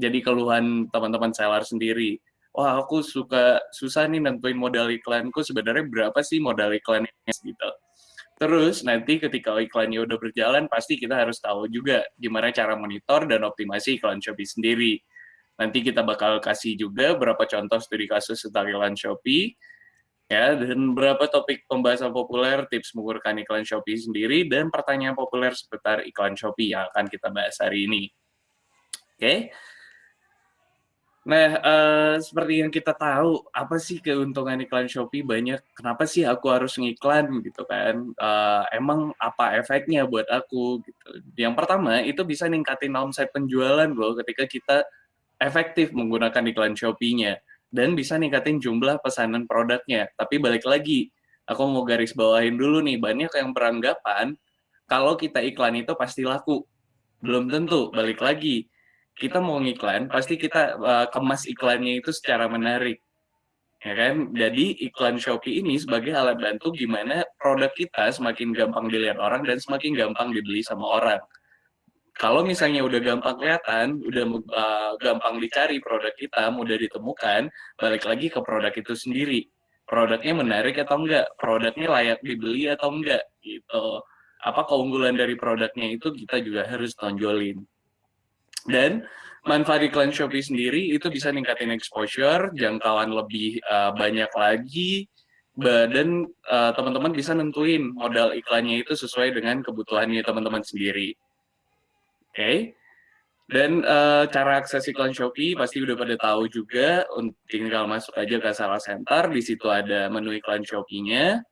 jadi keluhan teman-teman seller sendiri. Wah, aku suka susah nih nentuin modal iklanku sebenarnya berapa sih modal iklannya gitu. Terus nanti ketika iklannya udah berjalan, pasti kita harus tahu juga gimana cara monitor dan optimasi iklan Shopee sendiri. Nanti kita bakal kasih juga berapa contoh studi kasus tentang iklan Shopee, ya dan berapa topik pembahasan populer, tips menggunakan iklan Shopee sendiri, dan pertanyaan populer seputar iklan Shopee yang akan kita bahas hari ini. Oke, okay? Nah, uh, seperti yang kita tahu, apa sih keuntungan iklan Shopee banyak? Kenapa sih aku harus ngiklan gitu kan? Uh, emang apa efeknya buat aku gitu? Yang pertama itu bisa ningkatin omset penjualan loh ketika kita efektif menggunakan iklan Shopee-nya dan bisa ningkatin jumlah pesanan produknya. Tapi balik lagi, aku mau garis bawahin dulu nih, banyak yang beranggapan kalau kita iklan itu pasti laku. Belum tentu, balik lagi kita mau ngiklan, pasti kita uh, kemas iklannya itu secara menarik. Ya kan? Jadi iklan Shopee ini sebagai alat bantu gimana produk kita semakin gampang dilihat orang dan semakin gampang dibeli sama orang. Kalau misalnya udah gampang kelihatan, udah uh, gampang dicari produk kita, mudah ditemukan, balik lagi ke produk itu sendiri. Produknya menarik atau enggak? Produknya layak dibeli atau enggak? Gitu. Apa keunggulan dari produknya itu kita juga harus tonjolin. Dan manfaat iklan Shopee sendiri itu bisa ningkatin exposure, jangkauan lebih uh, banyak lagi, dan uh, teman-teman bisa nentuin modal iklannya itu sesuai dengan kebutuhannya teman-teman sendiri. Oke, okay? dan uh, cara akses iklan Shopee pasti udah pada tahu juga, tinggal masuk aja ke salah center, di situ ada menu iklan Shopee-nya,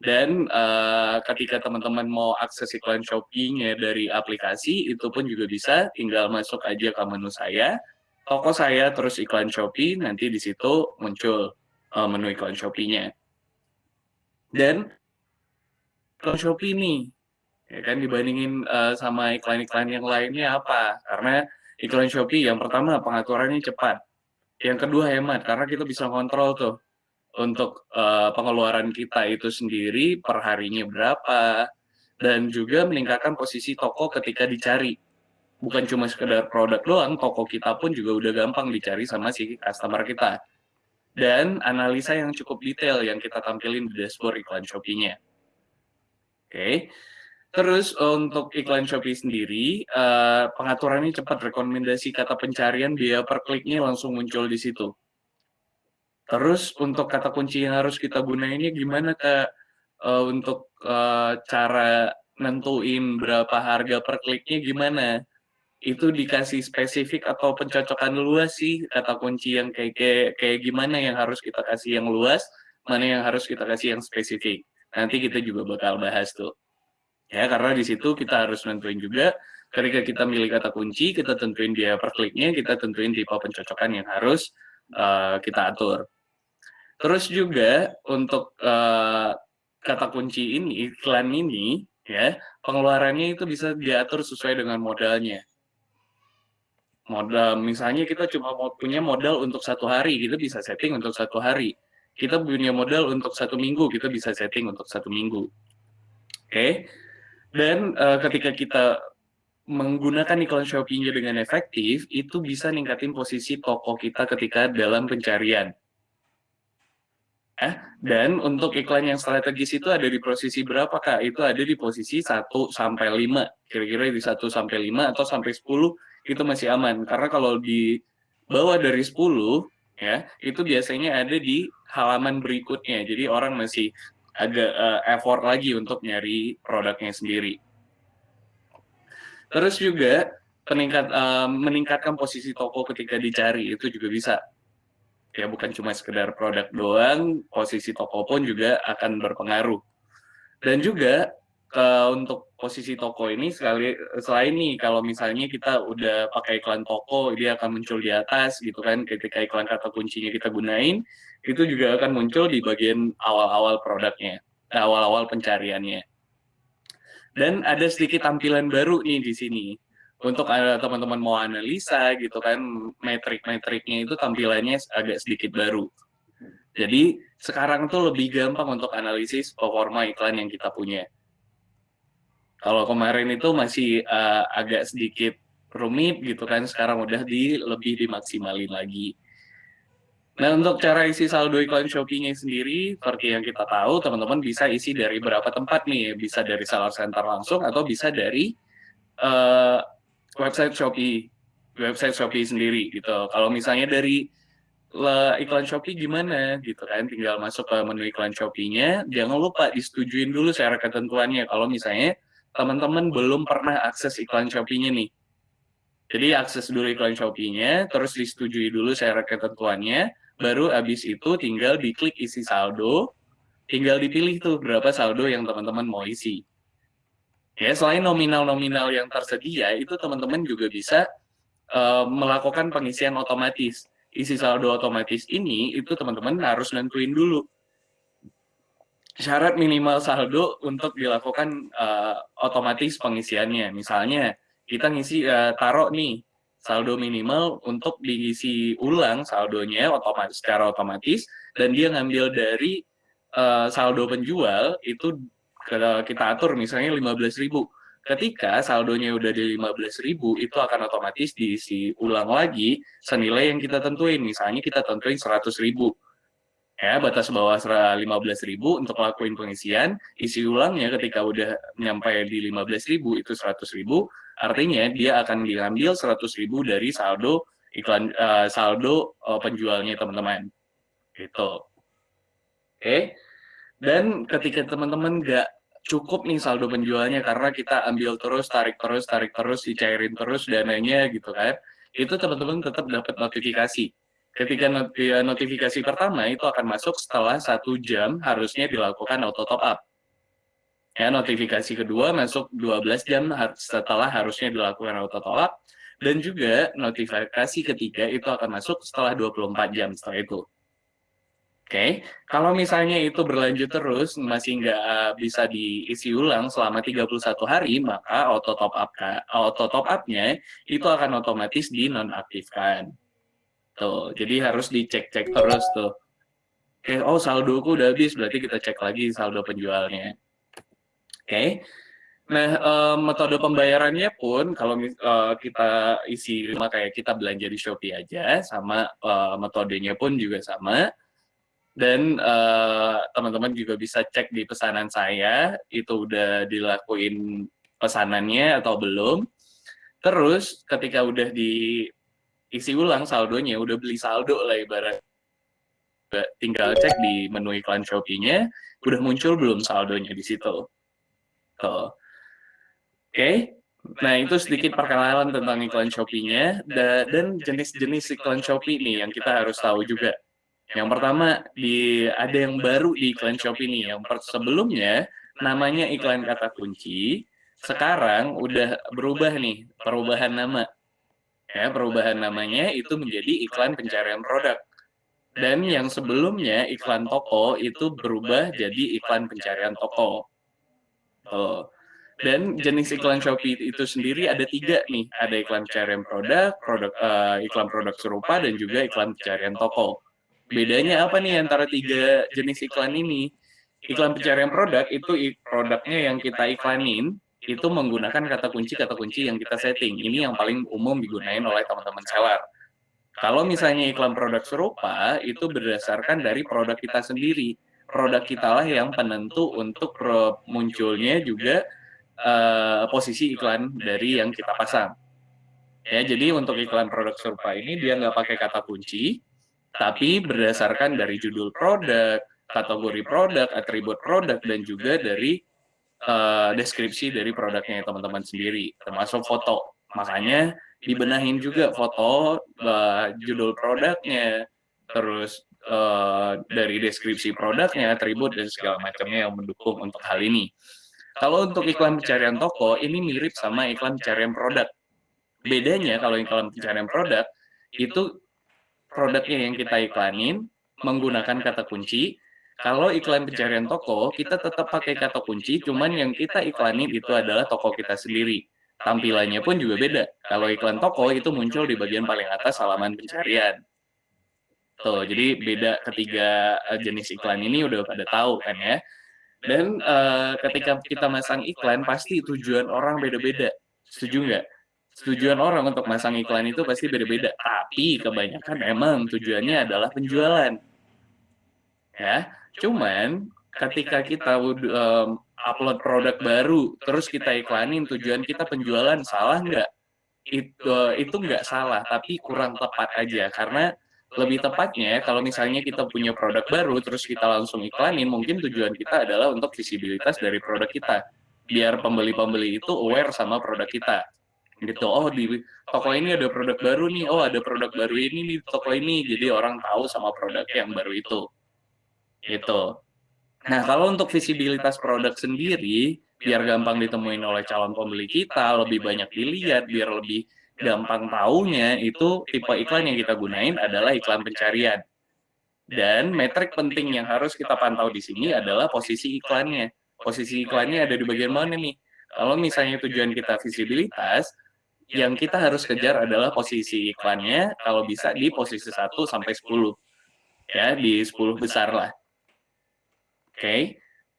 dan uh, ketika teman-teman mau akses iklan Shopee-nya dari aplikasi, itu pun juga bisa, tinggal masuk aja ke menu saya, toko saya, terus iklan Shopee, nanti di situ muncul uh, menu iklan Shopee-nya. Dan iklan Shopee nih, ya kan dibandingin uh, sama iklan-iklan yang lainnya apa? Karena iklan Shopee yang pertama pengaturannya cepat, yang kedua hemat, karena kita bisa kontrol tuh untuk uh, pengeluaran kita itu sendiri per harinya berapa dan juga meningkatkan posisi toko ketika dicari bukan cuma sekedar produk doang toko kita pun juga udah gampang dicari sama si customer kita dan analisa yang cukup detail yang kita tampilin di dashboard iklan Shopee-nya oke okay. Terus untuk iklan Shopee sendiri, uh, pengaturannya cepat, rekomendasi kata pencarian biaya per kliknya langsung muncul di situ. Terus untuk kata kunci yang harus kita gunainnya gimana Kak? Uh, untuk uh, cara nentuin berapa harga per kliknya gimana? Itu dikasih spesifik atau pencocokan luas sih kata kunci yang kayak, kayak kayak gimana yang harus kita kasih yang luas, mana yang harus kita kasih yang spesifik. Nanti kita juga bakal bahas tuh. Ya, karena di situ kita harus nentuin juga ketika kita milih kata kunci, kita tentuin dia per kliknya, kita tentuin tipe pencocokan yang harus uh, kita atur. Terus juga untuk uh, kata kunci ini, iklan ini, ya pengeluarannya itu bisa diatur sesuai dengan modalnya. Modal, misalnya kita cuma punya modal untuk satu hari, kita bisa setting untuk satu hari. Kita punya modal untuk satu minggu, kita bisa setting untuk satu minggu. Oke, okay? dan uh, ketika kita menggunakan iklan Shopee-nya dengan efektif, itu bisa ningkatin posisi toko kita ketika dalam pencarian dan untuk iklan yang strategis itu ada di posisi berapa Kak? Itu ada di posisi 1 sampai 5. Kira-kira di 1 sampai 5 atau sampai 10 itu masih aman. Karena kalau di bawah dari 10 ya, itu biasanya ada di halaman berikutnya. Jadi orang masih agak uh, effort lagi untuk nyari produknya sendiri. Terus juga peningkat uh, meningkatkan posisi toko ketika dicari itu juga bisa ya bukan cuma sekedar produk doang, posisi toko pun juga akan berpengaruh. Dan juga uh, untuk posisi toko ini sekali selain nih kalau misalnya kita udah pakai iklan toko dia akan muncul di atas gitu kan ketika iklan kata kuncinya kita gunain itu juga akan muncul di bagian awal-awal produknya awal-awal pencariannya dan ada sedikit tampilan baru nih di sini untuk teman-teman mau analisa gitu kan metrik-metriknya itu tampilannya agak sedikit baru. Jadi sekarang tuh lebih gampang untuk analisis performa iklan yang kita punya. Kalau kemarin itu masih uh, agak sedikit rumit gitu kan, sekarang udah di lebih dimaksimalin lagi. Nah, untuk cara isi saldo iklan Shopee-nya sendiri, seperti yang kita tahu, teman-teman bisa isi dari berapa tempat nih, bisa dari seller center langsung, atau bisa dari uh, website Shopee, website Shopee sendiri gitu. Kalau misalnya dari iklan Shopee gimana gitu kan, tinggal masuk ke menu iklan Shopee-nya, jangan lupa disetujuin dulu secara ketentuannya, kalau misalnya teman-teman belum pernah akses iklan Shopee-nya nih. Jadi akses dulu iklan Shopee-nya, terus disetujui dulu secara ketentuannya, baru habis itu tinggal diklik isi saldo, tinggal dipilih tuh berapa saldo yang teman-teman mau isi. Ya, selain nominal-nominal yang tersedia, itu teman-teman juga bisa uh, melakukan pengisian otomatis. Isi saldo otomatis ini, itu teman-teman harus nentuin dulu. Syarat minimal saldo untuk dilakukan uh, otomatis pengisiannya. Misalnya, kita ngisi uh, taruh nih, saldo minimal untuk diisi ulang saldonya otomatis secara otomatis dan dia ngambil dari uh, saldo penjual itu kita atur misalnya 15.000 ketika saldonya udah di 15.000 itu akan otomatis diisi ulang lagi senilai yang kita tentuin. Misalnya kita tentuin 100.000 ya batas bawah 15.000 untuk lakuin pengisian isi ulangnya ketika udah nyampe di 15.000 itu 100.000 artinya dia akan diambil 100.000 dari saldo iklan uh, saldo uh, penjualnya teman-teman. Gitu. Oke? okay. Dan ketika teman-teman nggak cukup nih saldo penjualnya karena kita ambil terus tarik terus tarik terus dicairin terus dananya gitu kan itu teman-teman tetap dapat notifikasi Ketika notifikasi pertama itu akan masuk setelah satu jam harusnya dilakukan auto top up. Ya, notifikasi kedua masuk 12 jam setelah harusnya dilakukan auto top up. Dan juga notifikasi ketiga itu akan masuk setelah 24 jam setelah itu. Oke, okay. kalau misalnya itu berlanjut terus, masih nggak bisa diisi ulang selama 31 hari, maka auto top up auto top up-nya itu akan otomatis dinonaktifkan. Tuh, jadi harus dicek-cek terus tuh. Oke, oh saldoku udah habis, berarti kita cek lagi saldo penjualnya. Oke. Nah, uh, metode pembayarannya pun kalau uh, kita isi kayak kita belanja di Shopee aja, sama uh, metodenya pun juga sama. Dan teman-teman uh, juga bisa cek di pesanan saya, itu udah dilakuin pesanannya atau belum. Terus ketika udah di isi ulang saldonya, udah beli saldo lah ibarat. Tinggal cek di menu iklan Shopee-nya, udah muncul belum saldonya di situ. Oke, okay. nah itu sedikit perkenalan tentang iklan Shopee-nya, dan jenis-jenis iklan Shopee nih yang kita harus tahu juga. Yang pertama, di ada yang baru di iklan Shopee nih, yang sebelumnya namanya iklan kata kunci, sekarang udah berubah nih, perubahan nama ya perubahan namanya itu menjadi iklan pencarian produk. Dan yang sebelumnya iklan toko itu berubah jadi iklan pencarian toko. Oh. Dan jenis iklan Shopee itu sendiri ada tiga nih, ada iklan pencarian produk, produk uh, iklan produk serupa, dan juga iklan pencarian toko. Bedanya apa nih antara tiga jenis iklan ini? Iklan pencarian produk itu produknya yang kita iklanin, itu menggunakan kata kunci-kata kunci yang kita setting. Ini yang paling umum digunakan oleh teman-teman seller. Kalau misalnya iklan produk serupa, itu berdasarkan dari produk kita sendiri. Produk kita lah yang penentu untuk munculnya juga uh, posisi iklan dari yang kita pasang. Ya, jadi untuk iklan produk serupa ini dia nggak pakai kata kunci, tapi berdasarkan dari judul produk, kategori produk, atribut produk, dan juga dari uh, deskripsi dari produknya teman-teman sendiri, termasuk foto. Makanya dibenahin juga foto, uh, judul produknya, terus uh, dari deskripsi produknya, atribut, dan segala macamnya yang mendukung untuk hal ini. Kalau untuk iklan pencarian toko, ini mirip sama iklan pencarian produk. Bedanya kalau iklan pencarian produk, itu produknya yang kita iklanin menggunakan kata kunci, kalau iklan pencarian toko, kita tetap pakai kata kunci, cuman yang kita iklanin itu adalah toko kita sendiri. Tampilannya pun juga beda. Kalau iklan toko itu muncul di bagian paling atas halaman pencarian. Tuh, jadi beda ketiga eh, jenis iklan ini udah pada tahu kan ya. Dan uh, ketika kita masang iklan, pasti tujuan orang beda-beda. Setuju nggak? Tujuan orang untuk masang iklan itu pasti beda-beda, tapi kebanyakan emang tujuannya adalah penjualan. Ya, cuman ketika kita upload produk baru, terus kita iklanin, tujuan kita penjualan, salah nggak? Itu itu nggak salah, tapi kurang tepat aja karena lebih tepatnya kalau misalnya kita punya produk baru terus kita langsung iklanin mungkin tujuan kita adalah untuk visibilitas dari produk kita biar pembeli-pembeli itu aware sama produk kita gitu oh di toko ini ada produk baru nih oh ada produk baru ini di toko ini jadi orang tahu sama produk yang baru itu gitu nah kalau untuk visibilitas produk sendiri biar gampang ditemuin oleh calon pembeli kita lebih banyak dilihat biar lebih gampang taunya itu tipe iklan yang kita gunain adalah iklan pencarian. Dan metrik penting yang harus kita pantau di sini adalah posisi iklannya. Posisi iklannya ada di bagian mana nih? Kalau misalnya tujuan kita visibilitas, yang kita harus kejar adalah posisi iklannya kalau bisa di posisi 1 sampai 10. Ya, di 10 besar lah. Oke. Okay.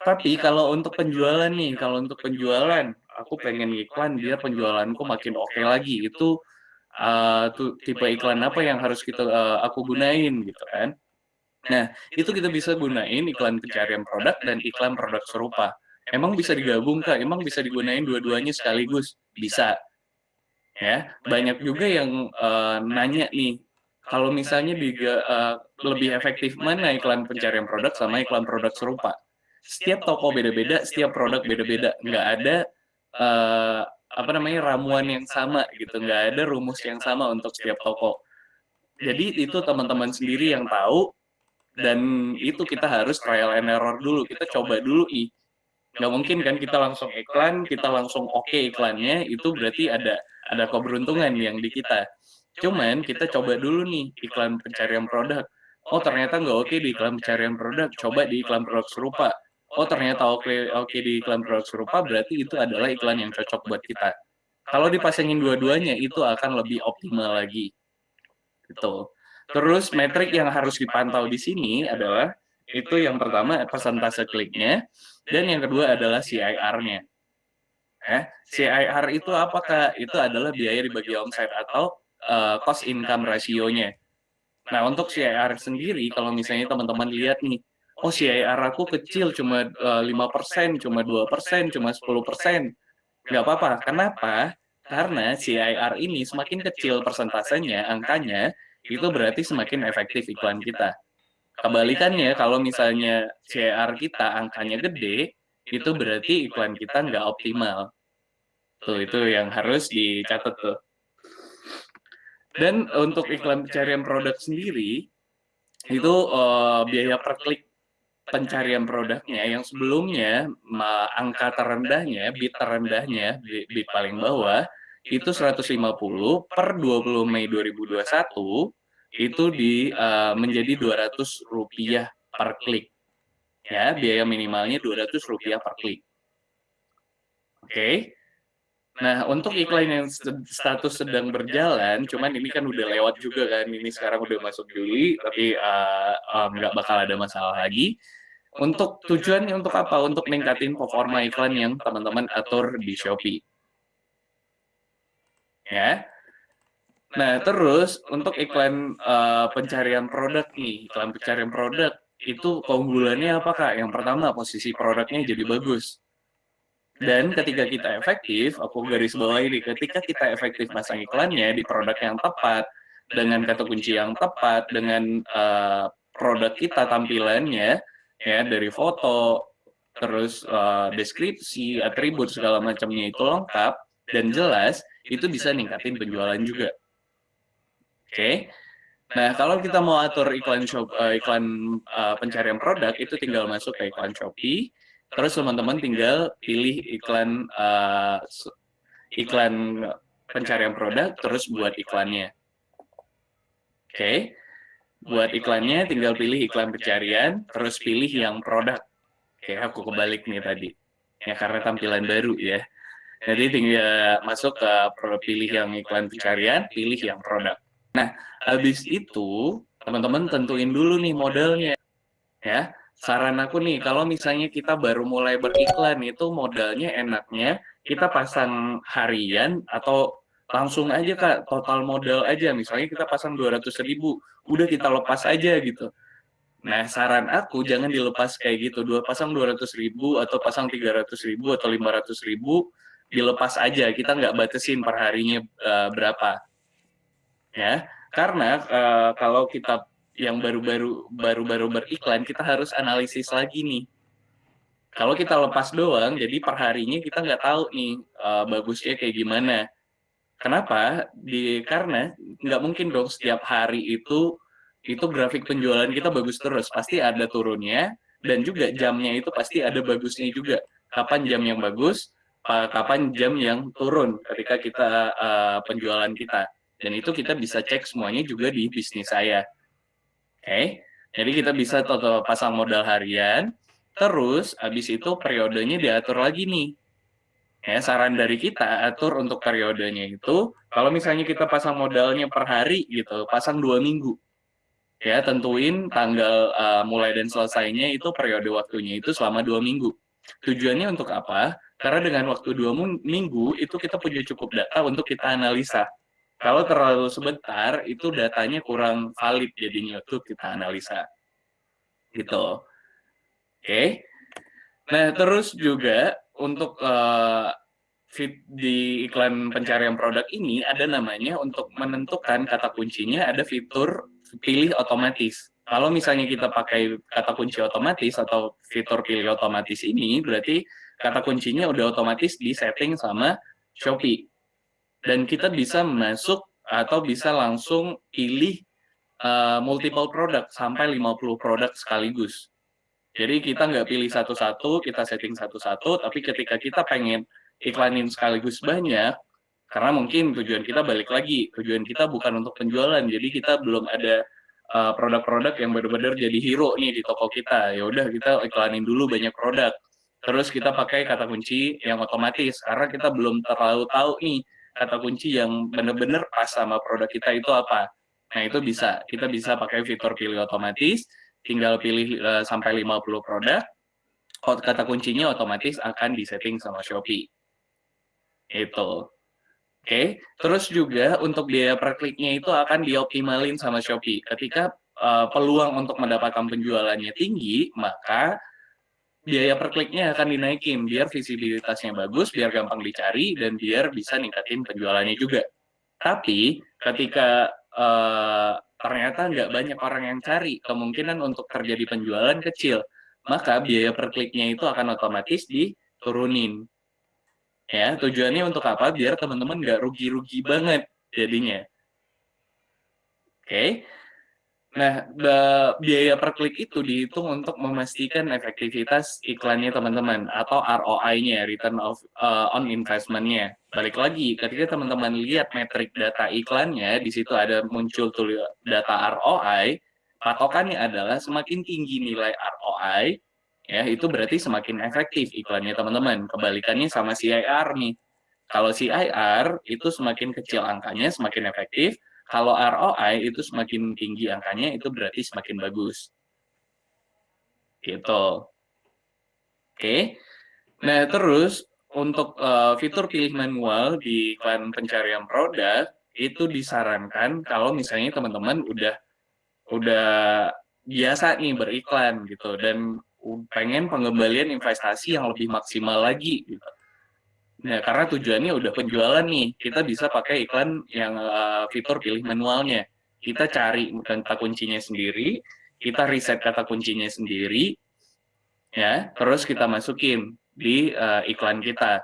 Tapi kalau untuk penjualan nih, kalau untuk penjualan, aku pengen iklan biar penjualanku makin oke okay lagi itu uh, tipe iklan apa yang harus kita uh, aku gunain gitu kan nah itu kita bisa gunain iklan pencarian produk dan iklan produk serupa emang bisa digabung kak emang bisa digunain dua-duanya sekaligus bisa ya. Banyak juga yang uh, nanya nih kalau misalnya di, uh, lebih efektif mana iklan pencarian produk sama iklan produk serupa? Setiap toko beda-beda setiap produk beda-beda. Nggak ada uh, apa namanya ramuan yang sama gitu. Nggak ada rumus yang sama untuk setiap toko. Jadi itu teman-teman sendiri yang tahu dan itu kita harus trial and error dulu. Kita coba dulu ih. Nggak mungkin kan kita langsung iklan kita langsung oke okay iklannya itu berarti ada ada keberuntungan yang di kita cuman kita coba dulu nih iklan pencarian produk oh ternyata nggak oke di iklan pencarian produk coba di iklan produk serupa oh ternyata oke oke di iklan produk serupa berarti itu adalah iklan yang cocok buat kita. Kalau dipasangin dua-duanya itu akan lebih optimal lagi. Gitu. Terus metrik yang harus dipantau di sini adalah itu yang pertama persentase kliknya dan yang kedua adalah CIR-nya. Eh, CIR itu apakah? Itu adalah biaya dibagi omset atau uh, cost income ratio-nya. Nah, untuk CIR sendiri, kalau misalnya teman-teman lihat nih, oh CIR aku kecil cuma uh, 5%, cuma 2%, cuma 10%. Nggak apa-apa. Kenapa? Karena CIR ini semakin kecil persentasenya, angkanya, itu berarti semakin efektif iklan kita. Kebalikannya, kalau misalnya CIR kita angkanya gede, itu berarti iklan kita nggak optimal. Tuh, itu yang harus dicatat tuh. Dan untuk iklan pencarian produk sendiri, itu uh, biaya per klik pencarian produknya yang sebelumnya angka terendahnya, bit terendahnya, bit paling bawah, itu 150 per 20 Mei 2021 itu di uh, menjadi 200 rupiah per klik. Ya, biaya minimalnya 200 rupiah per klik. Oke. Okay. Nah, untuk iklan yang status sedang berjalan, cuman ini kan udah lewat juga kan, ini sekarang udah masuk Juli, tapi uh, nggak bakal ada masalah lagi. Untuk tujuannya untuk apa? Untuk ningkatin performa iklan yang teman-teman atur di Shopee. Ya. Nah, terus untuk iklan uh, pencarian produk nih, iklan pencarian produk, itu keunggulannya apa Kak? Yang pertama, posisi produknya jadi bagus. Dan ketika kita efektif, aku garis bawah ini, ketika kita efektif masang iklannya di produk yang tepat, dengan kata kunci yang tepat, dengan uh, produk kita tampilannya, ya dari foto terus uh, deskripsi atribut segala macamnya itu lengkap dan jelas itu bisa ningkatin penjualan juga oke okay? Nah kalau kita mau atur iklan shop uh, iklan uh, pencarian produk itu tinggal masuk ke iklan shopee terus teman-teman tinggal pilih iklan uh, iklan pencarian produk terus buat iklannya oke okay? buat iklannya tinggal pilih iklan pencarian, terus pilih yang produk. Oke, aku kebalik nih tadi. Ya, karena tampilan baru ya. Jadi tinggal masuk ke pilih yang iklan pencarian, pilih yang produk. Nah, habis itu teman-teman tentuin dulu nih modalnya. Ya, saran aku nih, kalau misalnya kita baru mulai beriklan itu modalnya enaknya kita pasang harian atau langsung aja Kak, total modal aja, misalnya kita pasang 200.000, udah kita lepas aja gitu. Nah, saran aku jangan dilepas kayak gitu, dua pasang 200.000 atau pasang 300.000 atau 500.000, dilepas aja, kita nggak batasin per harinya uh, berapa. Ya, karena uh, kalau kita yang baru-baru baru-baru beriklan, kita harus analisis lagi nih. Kalau kita lepas doang, jadi per harinya kita nggak tahu nih uh, bagusnya kayak gimana. Kenapa? Di karena nggak mungkin dong setiap hari itu itu grafik penjualan kita bagus terus, pasti ada turunnya, dan juga jamnya itu pasti ada bagusnya juga. Kapan jam yang bagus, kapan jam yang turun ketika kita uh, penjualan kita. Dan itu kita bisa cek semuanya juga di bisnis saya. Oke, okay? jadi kita bisa total pasang modal harian, terus habis itu periodenya diatur lagi nih. Ya, saran dari kita atur untuk periodenya itu, kalau misalnya kita pasang modalnya per hari gitu, pasang dua minggu ya tentuin tanggal uh, mulai dan selesainya itu periode waktunya itu selama dua minggu. Tujuannya untuk apa? Karena dengan waktu dua minggu itu kita punya cukup data untuk kita analisa. Kalau terlalu sebentar itu datanya kurang valid jadinya untuk kita analisa. Gitu. Oke. Okay. Nah terus juga untuk uh, fit di iklan pencarian produk ini ada namanya untuk menentukan kata kuncinya ada fitur pilih otomatis. Kalau misalnya kita pakai kata kunci otomatis atau fitur pilih otomatis ini, berarti kata kuncinya udah otomatis di setting sama Shopee. Dan kita bisa masuk atau bisa langsung pilih uh, multiple produk sampai 50 produk sekaligus. Jadi kita nggak pilih satu-satu, kita setting satu-satu, tapi ketika kita pengen iklanin sekaligus banyak, karena mungkin tujuan kita balik lagi tujuan kita bukan untuk penjualan jadi kita belum ada uh, produk-produk uh, yang benar-benar jadi hero nih di toko kita ya udah kita iklanin dulu banyak produk terus kita pakai kata kunci yang otomatis karena kita belum terlalu tahu nih kata kunci yang benar-benar pas sama produk kita itu apa? Nah itu bisa. Kita bisa pakai fitur pilih otomatis tinggal pilih uh, sampai 50 produk kata kuncinya otomatis akan disetting sama Shopee. Itu. Oke, terus juga untuk biaya per kliknya itu akan dioptimalin sama Shopee. Ketika uh, peluang untuk mendapatkan penjualannya tinggi, maka biaya per kliknya akan dinaikin biar visibilitasnya bagus, biar gampang dicari, dan biar bisa ningkatin penjualannya juga. Tapi ketika uh, ternyata nggak banyak orang yang cari, kemungkinan untuk terjadi penjualan kecil, maka biaya per kliknya itu akan otomatis diturunin ya tujuannya untuk apa biar teman-teman nggak rugi-rugi banget jadinya oke okay. Nah biaya per klik itu dihitung untuk memastikan efektivitas iklannya teman-teman atau ROI-nya return of uh, on investment-nya balik lagi ketika teman-teman lihat metrik data iklannya di situ ada muncul data ROI patokannya adalah semakin tinggi nilai ROI ya itu berarti semakin efektif iklannya teman-teman. Kebalikannya sama CIR nih. Kalau CIR itu semakin kecil angkanya semakin efektif, kalau ROI itu semakin tinggi angkanya itu berarti semakin bagus. Gitu. Oke. Nah, terus untuk uh, fitur pilih manual di iklan pencarian produk itu disarankan kalau misalnya teman-teman udah udah biasa nih beriklan gitu dan pengen pengembalian investasi yang lebih maksimal lagi gitu. Nah, karena tujuannya udah penjualan nih, kita bisa pakai iklan yang uh, fitur pilih manualnya. Kita cari kata kuncinya sendiri, kita riset kata kuncinya sendiri, ya, terus kita masukin di uh, iklan kita.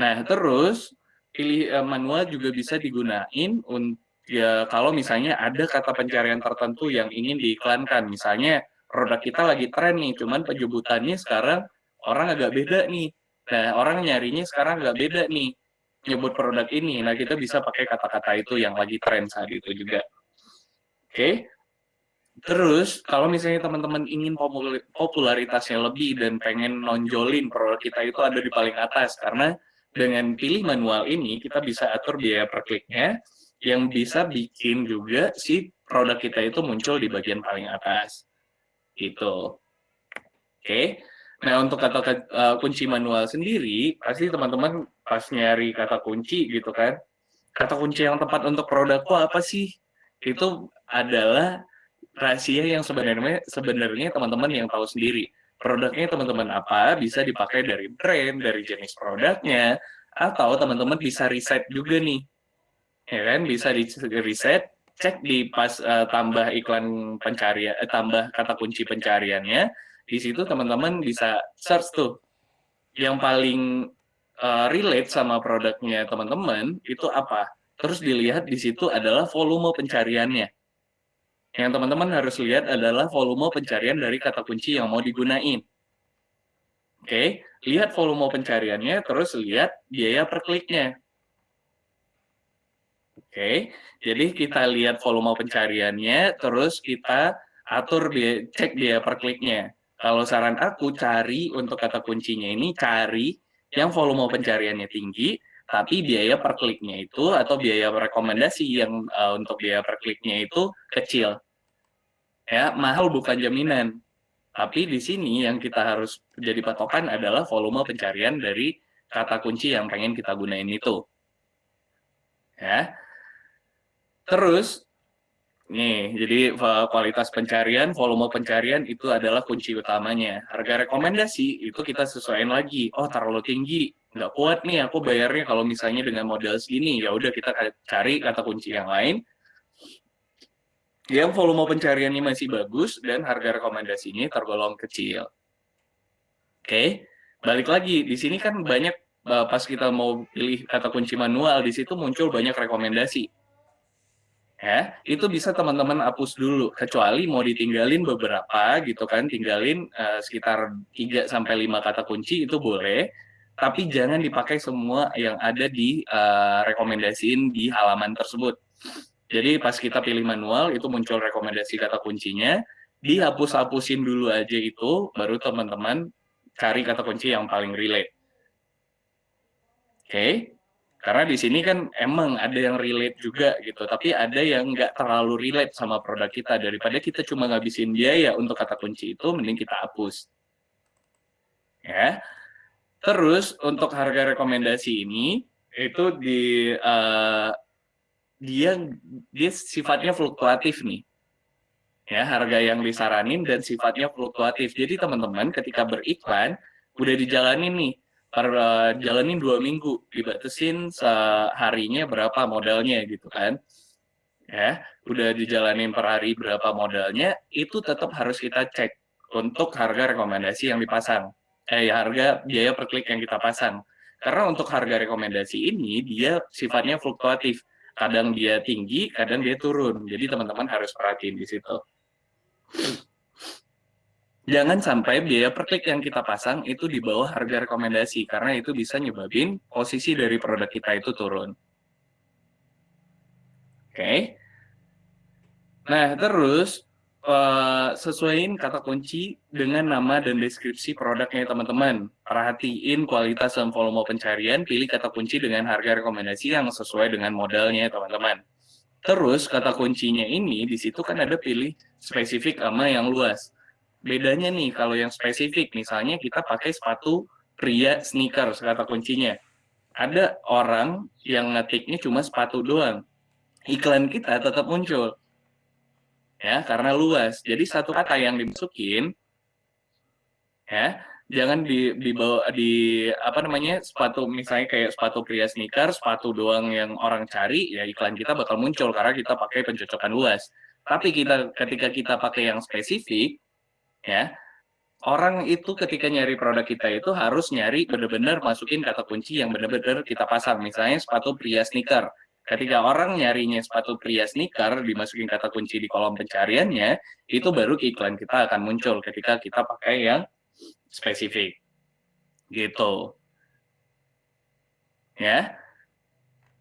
Nah, terus pilih uh, manual juga bisa digunain untuk ya kalau misalnya ada kata pencarian tertentu yang ingin diiklankan, misalnya produk kita lagi tren nih, cuman penyebutannya sekarang orang agak beda nih. Nah, orang nyarinya sekarang agak beda nih, nyebut produk ini. Nah, kita bisa pakai kata-kata itu yang lagi tren saat itu juga. Oke. Okay. Terus, kalau misalnya teman-teman ingin popularitasnya lebih dan pengen nonjolin produk kita itu ada di paling atas, karena dengan pilih manual ini, kita bisa atur biaya per kliknya, yang bisa bikin juga si produk kita itu muncul di bagian paling atas. Gitu. Oke. Okay. Nah, untuk kata uh, kunci manual sendiri, pasti teman-teman pas nyari kata kunci gitu kan, kata kunci yang tepat untuk produkku apa sih? Itu adalah rahasia yang sebenarnya sebenarnya teman-teman yang tahu sendiri. Produknya teman-teman apa bisa dipakai dari brand, dari jenis produknya, atau teman-teman bisa riset juga nih. Ya kan, bisa di riset, cek di pas uh, tambah iklan pencarian, eh, tambah kata kunci pencariannya, di situ teman-teman bisa search tuh yang paling uh, relate sama produknya teman-teman itu apa. Terus dilihat di situ adalah volume pencariannya yang teman-teman harus lihat adalah volume pencarian dari kata kunci yang mau digunain. Oke, lihat volume pencariannya, terus lihat biaya per kliknya. Oke, jadi kita lihat volume pencariannya, terus kita atur biaya, cek biaya per kliknya. Kalau saran aku, cari untuk kata kuncinya ini, cari yang volume pencariannya tinggi, tapi biaya per kliknya itu atau biaya rekomendasi yang uh, untuk biaya per kliknya itu kecil. Ya, mahal bukan jaminan. Tapi di sini yang kita harus jadi patokan adalah volume pencarian dari kata kunci yang pengen kita gunain itu. Ya. Terus nih, jadi kualitas pencarian, volume pencarian itu adalah kunci utamanya. Harga rekomendasi itu kita sesuaikan lagi. Oh, terlalu tinggi, nggak kuat nih aku bayarnya kalau misalnya dengan modal segini ya udah kita cari kata kunci yang lain yang volume pencariannya masih bagus dan harga rekomendasinya tergolong kecil. Oke, balik lagi di sini kan banyak eh, pas kita mau pilih kata kunci manual di situ muncul banyak rekomendasi. Ya, itu bisa teman-teman hapus dulu kecuali mau ditinggalin beberapa gitu kan, tinggalin uh, sekitar 3 sampai 5 kata kunci itu boleh tapi jangan dipakai semua yang ada di uh, rekomendasiin di halaman tersebut. Jadi pas kita pilih manual itu muncul rekomendasi kata kuncinya, dihapus-hapusin dulu aja itu, baru teman-teman cari kata kunci yang paling relate. Oke, okay? Karena di sini kan emang ada yang relate juga gitu, tapi ada yang nggak terlalu relate sama produk kita. Daripada kita cuma ngabisin biaya untuk kata kunci itu, mending kita hapus. Ya, Terus untuk harga rekomendasi ini itu di uh, dia dia sifatnya fluktuatif nih. Ya, harga yang disaranin dan sifatnya fluktuatif. Jadi teman-teman ketika beriklan udah dijalanin nih per uh, jalanin dua minggu dibatasin seharinya berapa modalnya gitu kan ya udah dijalanin per hari berapa modalnya itu tetap harus kita cek untuk harga rekomendasi yang dipasang eh, harga biaya per klik yang kita pasang. Karena untuk harga rekomendasi ini, dia sifatnya fluktuatif. Kadang dia tinggi, kadang dia turun. Jadi teman-teman harus perhatiin di situ. Jangan sampai biaya per klik yang kita pasang itu di bawah harga rekomendasi, karena itu bisa nyebabin posisi dari produk kita itu turun. Oke. Okay. Nah, terus uh, sesuaiin kata kunci dengan nama dan deskripsi produknya teman-teman. Perhatiin kualitas dan volume pencarian, pilih kata kunci dengan harga rekomendasi yang sesuai dengan modalnya teman-teman. Terus kata kuncinya ini di situ kan ada pilih spesifik sama yang luas. Bedanya nih kalau yang spesifik misalnya kita pakai sepatu pria sneakers kata kuncinya. Ada orang yang ngetiknya cuma sepatu doang. Iklan kita tetap muncul ya karena luas. Jadi satu kata yang dimasukin ya jangan di dibawa di apa namanya sepatu misalnya kayak sepatu pria sneaker sepatu doang yang orang cari ya iklan kita bakal muncul karena kita pakai pencocokan luas tapi kita ketika kita pakai yang spesifik ya orang itu ketika nyari produk kita itu harus nyari benar-benar masukin kata kunci yang benar-benar kita pasang misalnya sepatu pria sneaker Ketika orang nyarinya sepatu pria sneaker, dimasukin kata kunci di kolom pencariannya, itu baru iklan kita akan muncul ketika kita pakai yang spesifik. Gitu. Ya.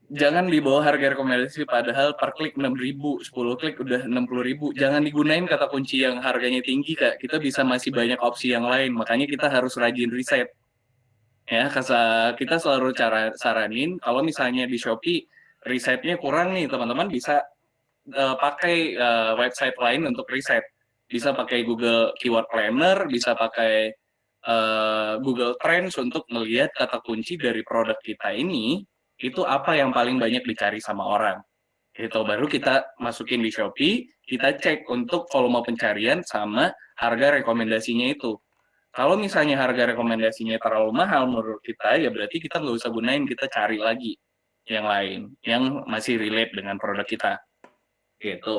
Jangan di bawah harga rekomendasi padahal per klik 6.000, 10 klik udah 60.000. Jangan digunain kata kunci yang harganya tinggi, Kak. Kita bisa masih banyak opsi yang lain. Makanya kita harus rajin riset. Ya, kita selalu cara saranin kalau misalnya di Shopee risetnya kurang nih teman-teman bisa uh, pakai uh, website lain untuk riset bisa pakai Google Keyword Planner bisa pakai uh, Google Trends untuk melihat kata kunci dari produk kita ini itu apa yang paling banyak dicari sama orang. Itu baru kita masukin di Shopee, kita cek untuk volume pencarian sama harga rekomendasinya itu. Kalau misalnya harga rekomendasinya terlalu mahal menurut kita, ya berarti kita nggak usah gunain, kita cari lagi yang lain, yang masih relate dengan produk kita. Gitu.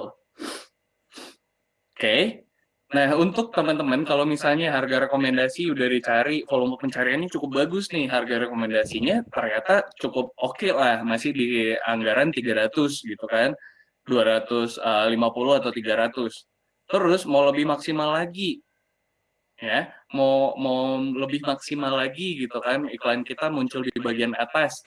Oke. Okay. Nah, untuk teman-teman, kalau misalnya harga rekomendasi udah dicari, volume pencariannya cukup bagus nih, harga rekomendasinya ternyata cukup oke okay lah, masih di anggaran 300 gitu kan, 250 eh, atau 300. Terus mau lebih maksimal lagi, ya, mau mau lebih maksimal lagi gitu kan, iklan kita muncul di bagian atas.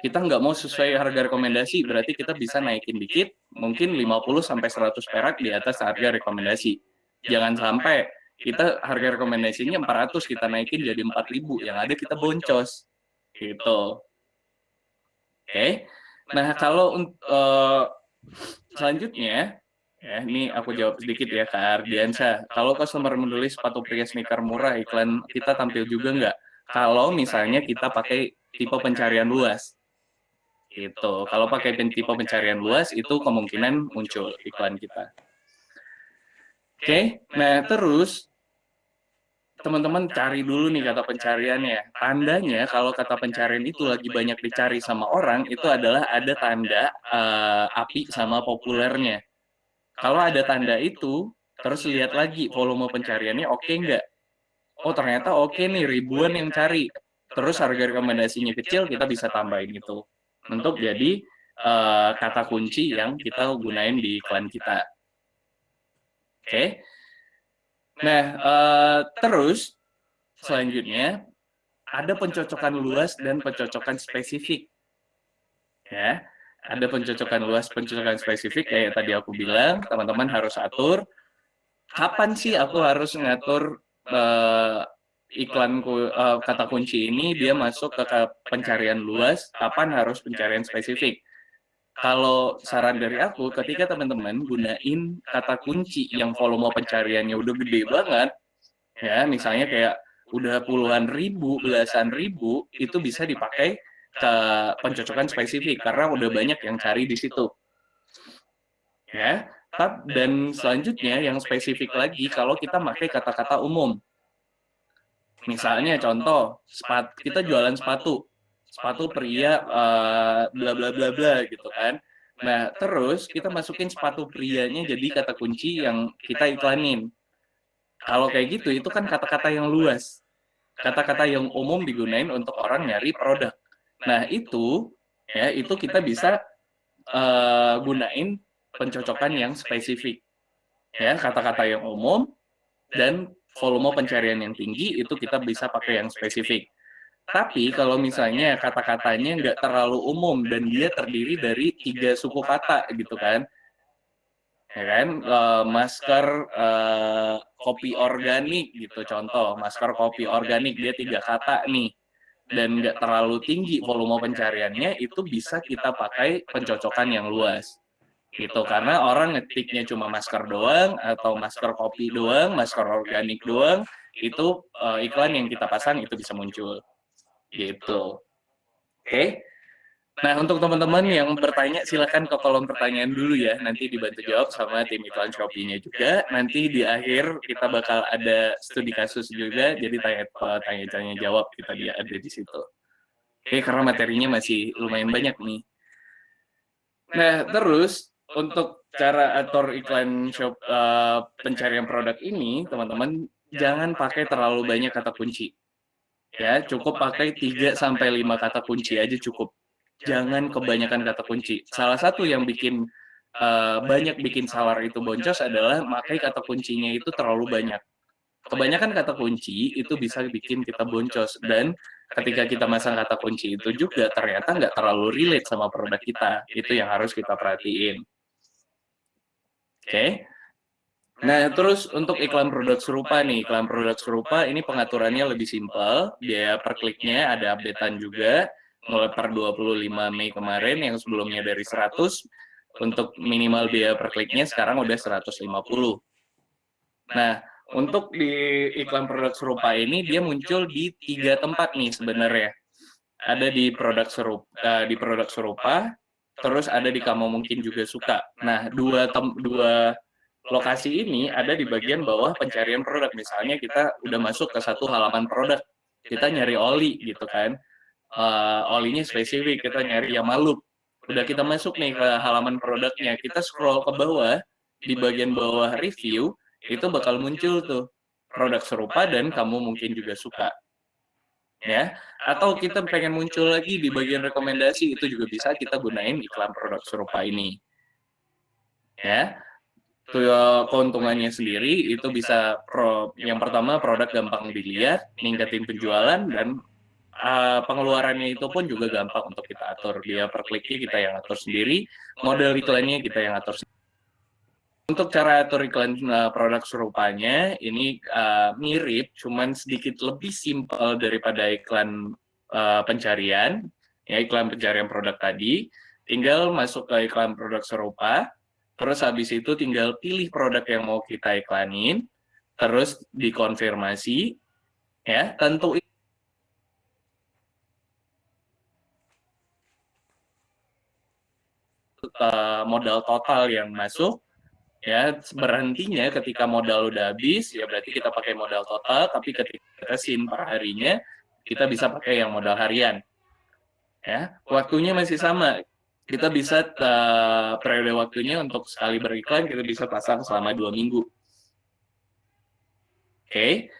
Kita nggak mau sesuai harga rekomendasi, berarti kita bisa naikin dikit, mungkin 50 sampai 100 perak di atas harga rekomendasi jangan sampai kita harga rekomendasinya 400 kita naikin jadi 4000 yang ada kita boncos. Gitu. Oke. Okay. nah kalau uh, selanjutnya ya ini aku jawab sedikit ya Kak Ardiansa kalau customer menulis sepatu pria sneaker murah iklan kita tampil juga nggak? Kalau misalnya kita pakai tipe pencarian luas. Gitu. Kalau pakai tipe pencarian luas itu kemungkinan muncul iklan kita Oke, okay? nah terus teman-teman cari dulu nih kata pencariannya. Tandanya kalau kata pencarian itu lagi banyak dicari sama orang, itu adalah ada tanda uh, api sama populernya. Kalau ada tanda itu, terus lihat lagi volume pencariannya oke okay nggak? Oh ternyata oke okay nih, ribuan yang cari. Terus harga rekomendasinya kecil, kita bisa tambahin itu. Untuk jadi uh, kata kunci yang kita gunain di iklan kita. Oke. Okay. Nah, uh, terus selanjutnya ada pencocokan luas dan pencocokan spesifik. Ya, ada pencocokan luas, pencocokan spesifik kayak tadi aku bilang, teman-teman harus atur kapan sih aku harus ngatur uh, iklan uh, kata kunci ini dia masuk ke pencarian luas, kapan harus pencarian spesifik kalau saran dari aku, ketika teman-teman gunain kata kunci yang volume pencariannya udah gede banget, ya misalnya kayak udah puluhan ribu, belasan ribu, itu bisa dipakai ke pencocokan spesifik karena udah banyak yang cari di situ. Ya, dan selanjutnya yang spesifik lagi kalau kita pakai kata-kata umum. Misalnya contoh, sepat, kita jualan sepatu, sepatu pria uh, bla bla bla bla gitu kan. Nah, terus kita masukin sepatu prianya jadi kata kunci yang kita iklanin. Kalau kayak gitu itu kan kata-kata yang luas. Kata-kata yang umum digunain untuk orang nyari produk. Nah, itu ya itu kita bisa uh, gunain pencocokan yang spesifik. Ya, kata-kata yang umum dan volume pencarian yang tinggi itu kita bisa pakai yang spesifik. Tapi kalau misalnya kata-katanya nggak terlalu umum dan dia terdiri dari tiga suku kata gitu kan, ya kan, uh, masker uh, kopi organik gitu. contoh, masker kopi organik dia tiga kata nih. dan nggak terlalu tinggi volume pencariannya itu bisa kita pakai pencocokan yang luas gitu. karena orang ngetiknya cuma masker doang atau masker kopi doang, masker organik doang itu uh, iklan yang kita pasang itu bisa muncul. Gitu. Oke. Okay. Nah, untuk teman-teman yang bertanya, silakan ke kolom pertanyaan dulu ya. Nanti dibantu jawab sama tim iklan Shopee-nya juga. Nanti di akhir kita bakal ada studi kasus juga, jadi tanya-tanya jawab kita dia ada di situ. Oke, karena materinya masih lumayan banyak nih. Nah, terus untuk cara atur iklan shop uh, pencarian produk ini, teman-teman jangan pakai terlalu banyak kata kunci ya cukup pakai 3 sampai 5 kata kunci aja cukup. Jangan kebanyakan kata kunci. Salah satu yang bikin uh, banyak bikin salar itu boncos adalah pakai kata kuncinya itu terlalu banyak. Kebanyakan kata kunci itu bisa bikin kita boncos dan ketika kita masang kata kunci itu juga ternyata nggak terlalu relate sama produk kita. Itu yang harus kita perhatiin. Oke. Okay. Nah, terus untuk iklan produk serupa nih, iklan produk serupa ini pengaturannya lebih simpel, biaya per kliknya ada updatean juga, mulai per 25 Mei kemarin yang sebelumnya dari 100, untuk minimal biaya per kliknya sekarang udah 150. Nah, untuk di iklan produk serupa ini dia muncul di tiga tempat nih sebenarnya. ada di produk serupa, uh, di produk serupa, terus ada di kamu mungkin juga suka. Nah, dua tem dua lokasi ini ada di bagian bawah pencarian produk. Misalnya kita udah masuk ke satu halaman produk, kita nyari oli gitu kan. Uh, olinya spesifik, kita nyari yang malu. Udah kita masuk nih ke halaman produknya, kita scroll ke bawah, di bagian bawah review, itu bakal muncul tuh produk serupa dan kamu mungkin juga suka. Ya, atau kita pengen muncul lagi di bagian rekomendasi itu juga bisa kita gunain iklan produk serupa ini. Ya, keuntungannya sendiri itu bisa pro, yang pertama produk gampang dilihat, ningkatin penjualan dan uh, pengeluarannya itu pun juga gampang untuk kita atur. Dia per kliknya kita yang atur sendiri, model iklannya kita yang atur sendiri. Untuk cara atur iklan uh, produk serupanya, ini uh, mirip, cuman sedikit lebih simpel daripada iklan uh, pencarian, ya iklan pencarian produk tadi. Tinggal masuk ke iklan produk serupa, terus habis itu tinggal pilih produk yang mau kita iklanin, terus dikonfirmasi, ya tentu modal total yang masuk, ya berhentinya ketika modal udah habis ya berarti kita pakai modal total tapi ketika kita sim per harinya kita bisa pakai yang modal harian ya. Waktunya masih sama kita bisa uh, periode waktunya untuk sekali beriklan kita bisa pasang selama dua minggu oke okay.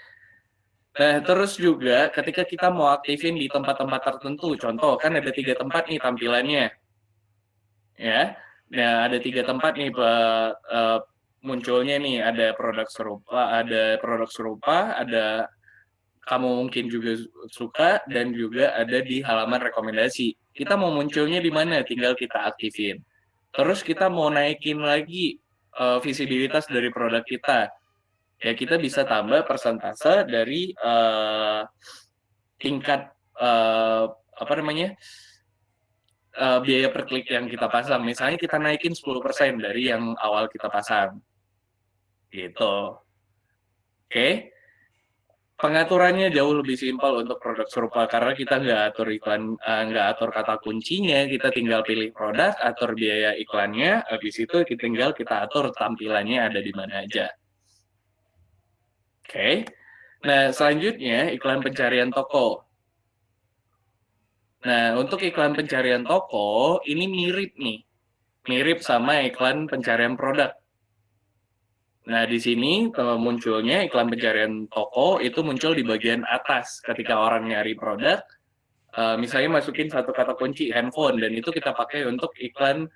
nah terus juga ketika kita mau aktifin di tempat-tempat tertentu contoh kan ada tiga tempat nih tampilannya ya Nah, ada tiga tempat nih uh, munculnya nih ada produk serupa, ada produk serupa, ada kamu mungkin juga suka dan juga ada di halaman rekomendasi. Kita mau munculnya di mana? Tinggal kita aktifin. Terus kita mau naikin lagi uh, visibilitas dari produk kita. Ya kita bisa tambah persentase dari uh, tingkat uh, apa namanya? uh, biaya per klik yang kita pasang. Misalnya kita naikin 10% dari yang awal kita pasang. Gitu. Oke. Okay. Pengaturannya jauh lebih simpel untuk produk serupa karena kita nggak atur iklan, uh, nggak atur kata kuncinya, kita tinggal pilih produk, atur biaya iklannya, habis itu kita tinggal kita atur tampilannya ada di mana aja. Oke. Okay. Nah, selanjutnya iklan pencarian toko. Nah, untuk iklan pencarian toko, ini mirip nih. Mirip sama iklan pencarian produk. Nah, di sini munculnya iklan pencarian toko itu muncul di bagian atas ketika orang nyari produk. Uh, misalnya masukin satu kata kunci handphone dan itu kita pakai untuk iklan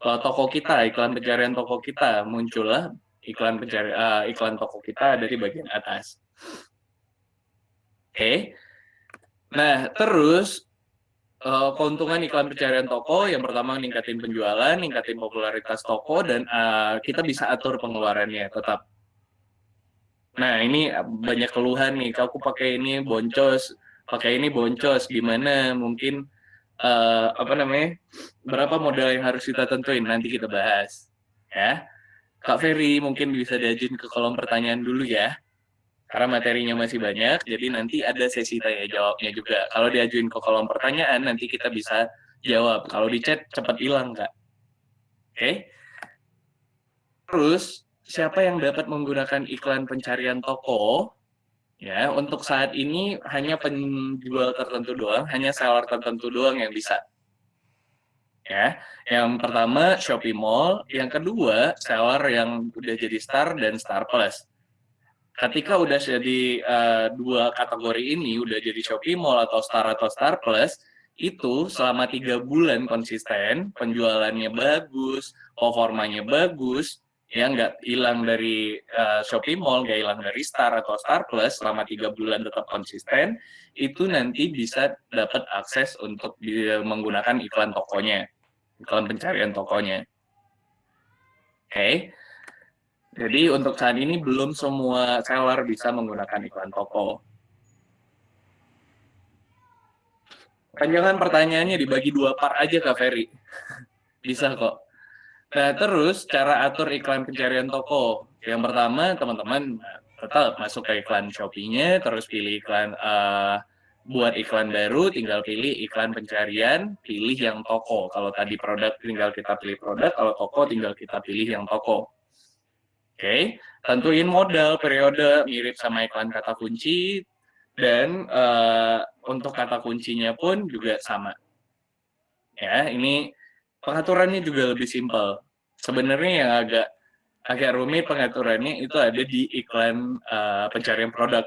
uh, toko kita, iklan pencarian toko kita muncullah iklan pencari iklan toko kita ada di bagian atas. Oke. Okay. Nah, terus uh, keuntungan iklan pencarian toko yang pertama ningkatin penjualan, ningkatin popularitas toko dan uh, kita bisa atur pengeluarannya tetap. Nah ini banyak keluhan nih, aku pakai ini boncos, pakai ini boncos, gimana? Mungkin uh, apa namanya? Berapa modal yang harus kita tentuin? Nanti kita bahas, ya. Kak Ferry mungkin bisa diajuin ke kolom pertanyaan dulu ya karena materinya masih banyak, jadi nanti ada sesi tanya jawabnya juga. Kalau diajuin ke kolom pertanyaan, nanti kita bisa jawab. Kalau di chat, cepat hilang, Kak. Oke? Okay? Terus, siapa yang dapat menggunakan iklan pencarian toko? Ya, untuk saat ini hanya penjual tertentu doang, hanya seller tertentu doang yang bisa. Ya, yang pertama Shopee Mall, yang kedua seller yang udah jadi Star dan Star Plus ketika udah jadi uh, dua kategori ini udah jadi Shopee Mall atau Star atau Star Plus itu selama tiga bulan konsisten penjualannya bagus performanya bagus ya nggak hilang dari uh, Shopee Mall nggak hilang dari Star atau Star Plus selama tiga bulan tetap konsisten itu nanti bisa dapat akses untuk menggunakan iklan tokonya iklan pencarian tokonya oke okay. Jadi untuk saat ini belum semua seller bisa menggunakan iklan toko. Panjangan pertanyaannya dibagi dua part aja Kak Ferry. bisa kok. Nah terus cara atur iklan pencarian toko. Yang pertama teman-teman tetap masuk ke iklan Shopee-nya, terus pilih iklan uh, buat iklan baru tinggal pilih iklan pencarian, pilih yang toko. Kalau tadi produk tinggal kita pilih produk, kalau toko tinggal kita pilih yang toko. Oke, okay. tentuin modal periode mirip sama iklan kata kunci dan uh, untuk kata kuncinya pun juga sama. Ya, ini pengaturannya juga lebih simpel. Sebenarnya yang agak agak rumit pengaturannya itu ada di iklan uh, pencarian produk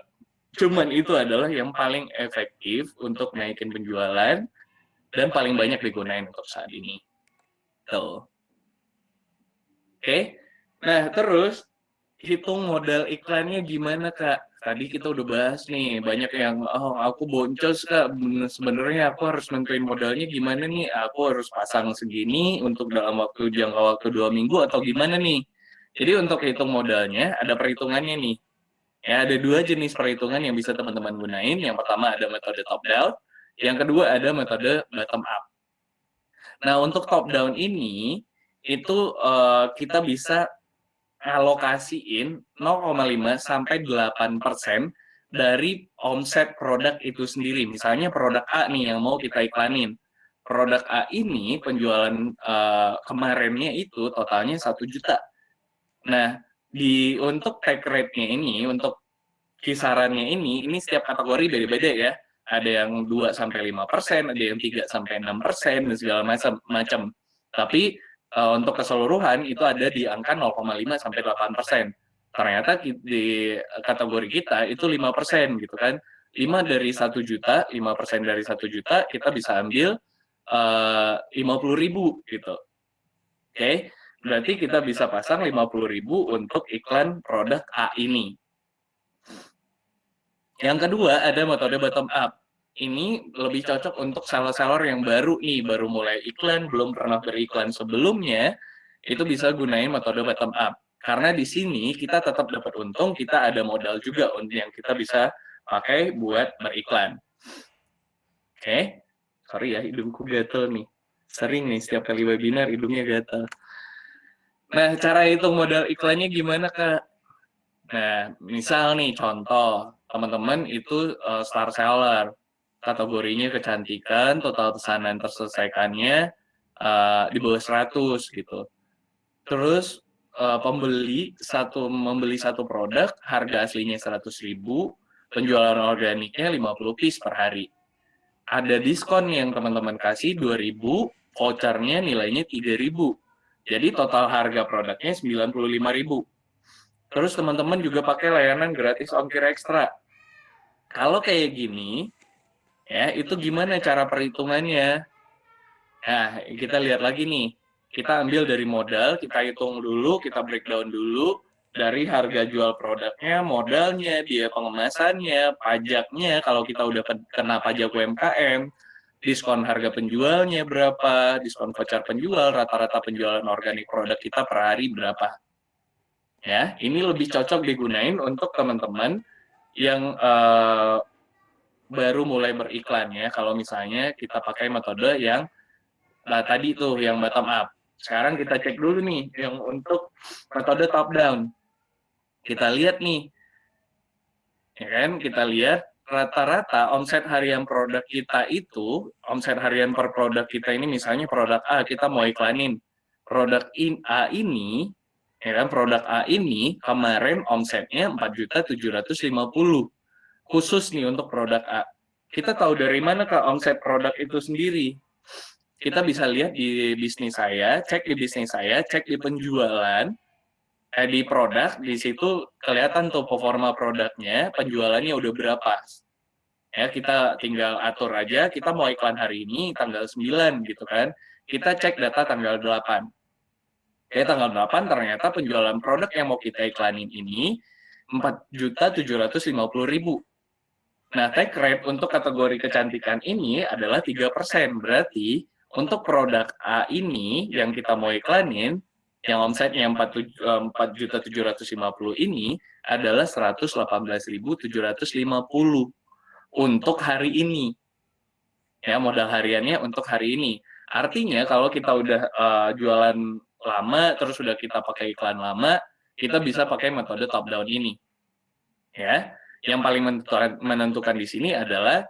Cuman itu adalah yang paling efektif untuk naikin penjualan dan paling banyak digunakan untuk saat ini. Tuh. Oke. Okay. Nah, terus hitung modal iklannya gimana, Kak? Tadi kita udah bahas nih, banyak yang, oh aku boncos, Kak. Sebenarnya aku harus nentuin modalnya gimana nih? Aku harus pasang segini untuk dalam waktu jangka waktu dua minggu atau gimana nih? Jadi untuk hitung modalnya, ada perhitungannya nih Ya, ada dua jenis perhitungan yang bisa teman-teman gunain. Yang pertama ada metode top down, yang kedua ada metode bottom up. Nah, untuk top down ini itu uh, kita bisa alokasiin 0,5 sampai 8 persen dari omset produk itu sendiri. Misalnya produk A nih yang mau kita iklanin. Produk A ini penjualan uh, kemarinnya itu totalnya satu juta. Nah, di untuk take rate-nya ini untuk kisarannya ini ini setiap kategori beda-beda ya ada yang 2 sampai 5 persen ada yang 3 sampai 6 persen dan segala macam macam tapi uh, untuk keseluruhan itu ada di angka 0,5 sampai 8 persen ternyata di kategori kita itu 5 persen gitu kan 5 dari 1 juta 5 persen dari 1 juta kita bisa ambil uh, eh, 50 ribu gitu oke okay? berarti kita bisa pasang 50.000 untuk iklan produk A ini. Yang kedua ada metode bottom up. Ini lebih cocok untuk seller-seller yang baru nih, baru mulai iklan, belum pernah beriklan sebelumnya, itu bisa gunain metode bottom up. Karena di sini kita tetap dapat untung, kita ada modal juga yang kita bisa pakai buat beriklan. Oke, okay. sorry ya hidungku gatel nih. Sering nih setiap kali webinar hidungnya gatel. Nah, cara hitung modal iklannya gimana, Kak? Nah, misal nih contoh, teman-teman itu uh, star seller, kategorinya kecantikan, total pesanan terselesaikannya uh, di bawah 100 gitu. Terus uh, pembeli satu membeli satu produk, harga aslinya 100.000, penjualan organiknya 50 piece per hari. Ada diskon yang teman-teman kasih 2.000, vouchernya nilainya 3.000 jadi total harga produknya 95.000. Terus teman-teman juga pakai layanan gratis ongkir ekstra. Kalau kayak gini, ya itu gimana cara perhitungannya? Nah, kita lihat lagi nih. Kita ambil dari modal, kita hitung dulu, kita breakdown dulu dari harga jual produknya, modalnya, biaya pengemasannya, pajaknya, kalau kita udah kena pajak UMKM, diskon harga penjualnya berapa, diskon voucher penjual, rata-rata penjualan organik produk kita per hari berapa. Ya, ini lebih cocok digunain untuk teman-teman yang uh, baru mulai beriklan ya. Kalau misalnya kita pakai metode yang nah, tadi tuh yang bottom up. Sekarang kita cek dulu nih yang untuk metode top down. Kita lihat nih, ya kan? Kita lihat rata-rata omset harian produk kita itu, omset harian per produk kita ini misalnya produk A, kita mau iklanin. Produk in A ini, ya kan, produk A ini kemarin omsetnya 4.750. Khusus nih untuk produk A. Kita tahu dari mana Kak omset produk itu sendiri? Kita bisa lihat di bisnis saya, cek di bisnis saya, cek di penjualan, eh, di produk di situ kelihatan tuh performa produknya penjualannya udah berapa ya kita tinggal atur aja kita mau iklan hari ini tanggal 9 gitu kan kita cek data tanggal 8 Oke, tanggal 8 ternyata penjualan produk yang mau kita iklanin ini 4.750.000. Nah, take rate untuk kategori kecantikan ini adalah 3%. Berarti untuk produk A ini yang kita mau iklanin, yang omsetnya 4.750 ini adalah 118.750 untuk hari ini. Ya, modal hariannya untuk hari ini. Artinya kalau kita udah uh, jualan lama, terus sudah kita pakai iklan lama, kita bisa pakai metode top down ini. Ya, yang paling menentukan, menentukan di sini adalah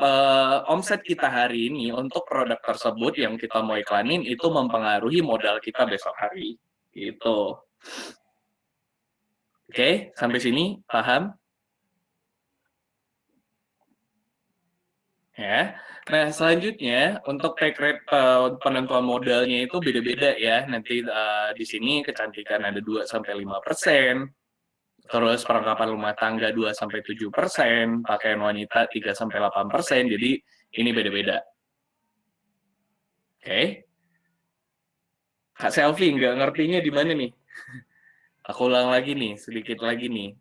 uh, omset kita hari ini untuk produk tersebut yang kita mau iklanin itu mempengaruhi modal kita besok hari. Gitu. Oke, okay, sampai sini paham? Ya. Nah, selanjutnya untuk take rate uh, penentuan modalnya itu beda-beda ya. Nanti uh, di sini kecantikan ada 2 sampai 5%, terus perlengkapan rumah tangga 2 sampai 7%, pakaian wanita 3 sampai 8%. Jadi ini beda-beda. Oke. Okay. Kak Selfie nggak ngertinya di mana nih? Aku ulang lagi nih, sedikit lagi nih.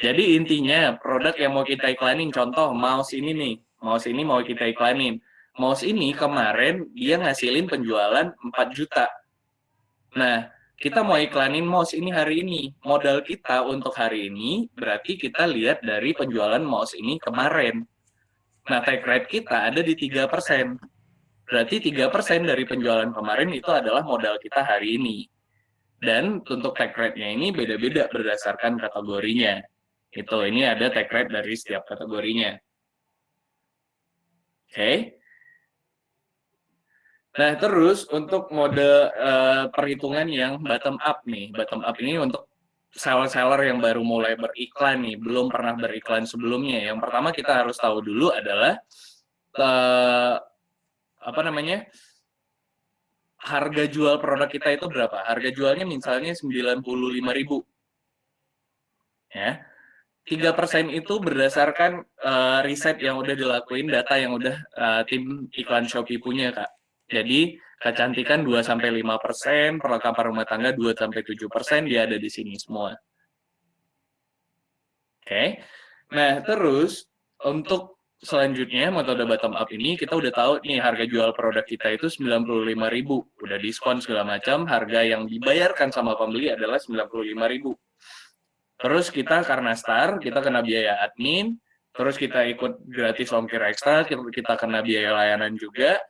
Jadi intinya produk yang mau kita iklanin, contoh mouse ini nih, mouse ini mau kita iklanin. Mouse ini kemarin dia ngasilin penjualan 4 juta. Nah, kita mau iklanin mouse ini hari ini. Modal kita untuk hari ini berarti kita lihat dari penjualan mouse ini kemarin. Nah, take rate kita ada di 3%. Berarti 3% dari penjualan kemarin itu adalah modal kita hari ini. Dan untuk take rate-nya ini beda-beda berdasarkan kategorinya. Itu, ini ada take rate dari setiap kategorinya. okay? Nah, terus untuk mode uh, perhitungan yang bottom up nih. Bottom up ini untuk seller-seller yang baru mulai beriklan nih, belum pernah beriklan sebelumnya. Yang pertama kita harus tahu dulu adalah uh, apa namanya? harga jual produk kita itu berapa? Harga jualnya misalnya 95.000. Ya tiga persen itu berdasarkan uh, riset yang udah dilakuin, data yang udah uh, tim iklan Shopee punya, Kak. Jadi, kecantikan 2 sampai 5 persen, perlengkapan rumah tangga 2 sampai 7 persen, dia ada di sini semua. Oke. Okay. Nah, terus untuk selanjutnya metode bottom up ini kita udah tahu nih harga jual produk kita itu 95.000. Udah diskon segala macam, harga yang dibayarkan sama pembeli adalah 95.000 Terus kita karena star, kita kena biaya admin, terus kita ikut gratis ongkir ekstra, kita kena biaya layanan juga.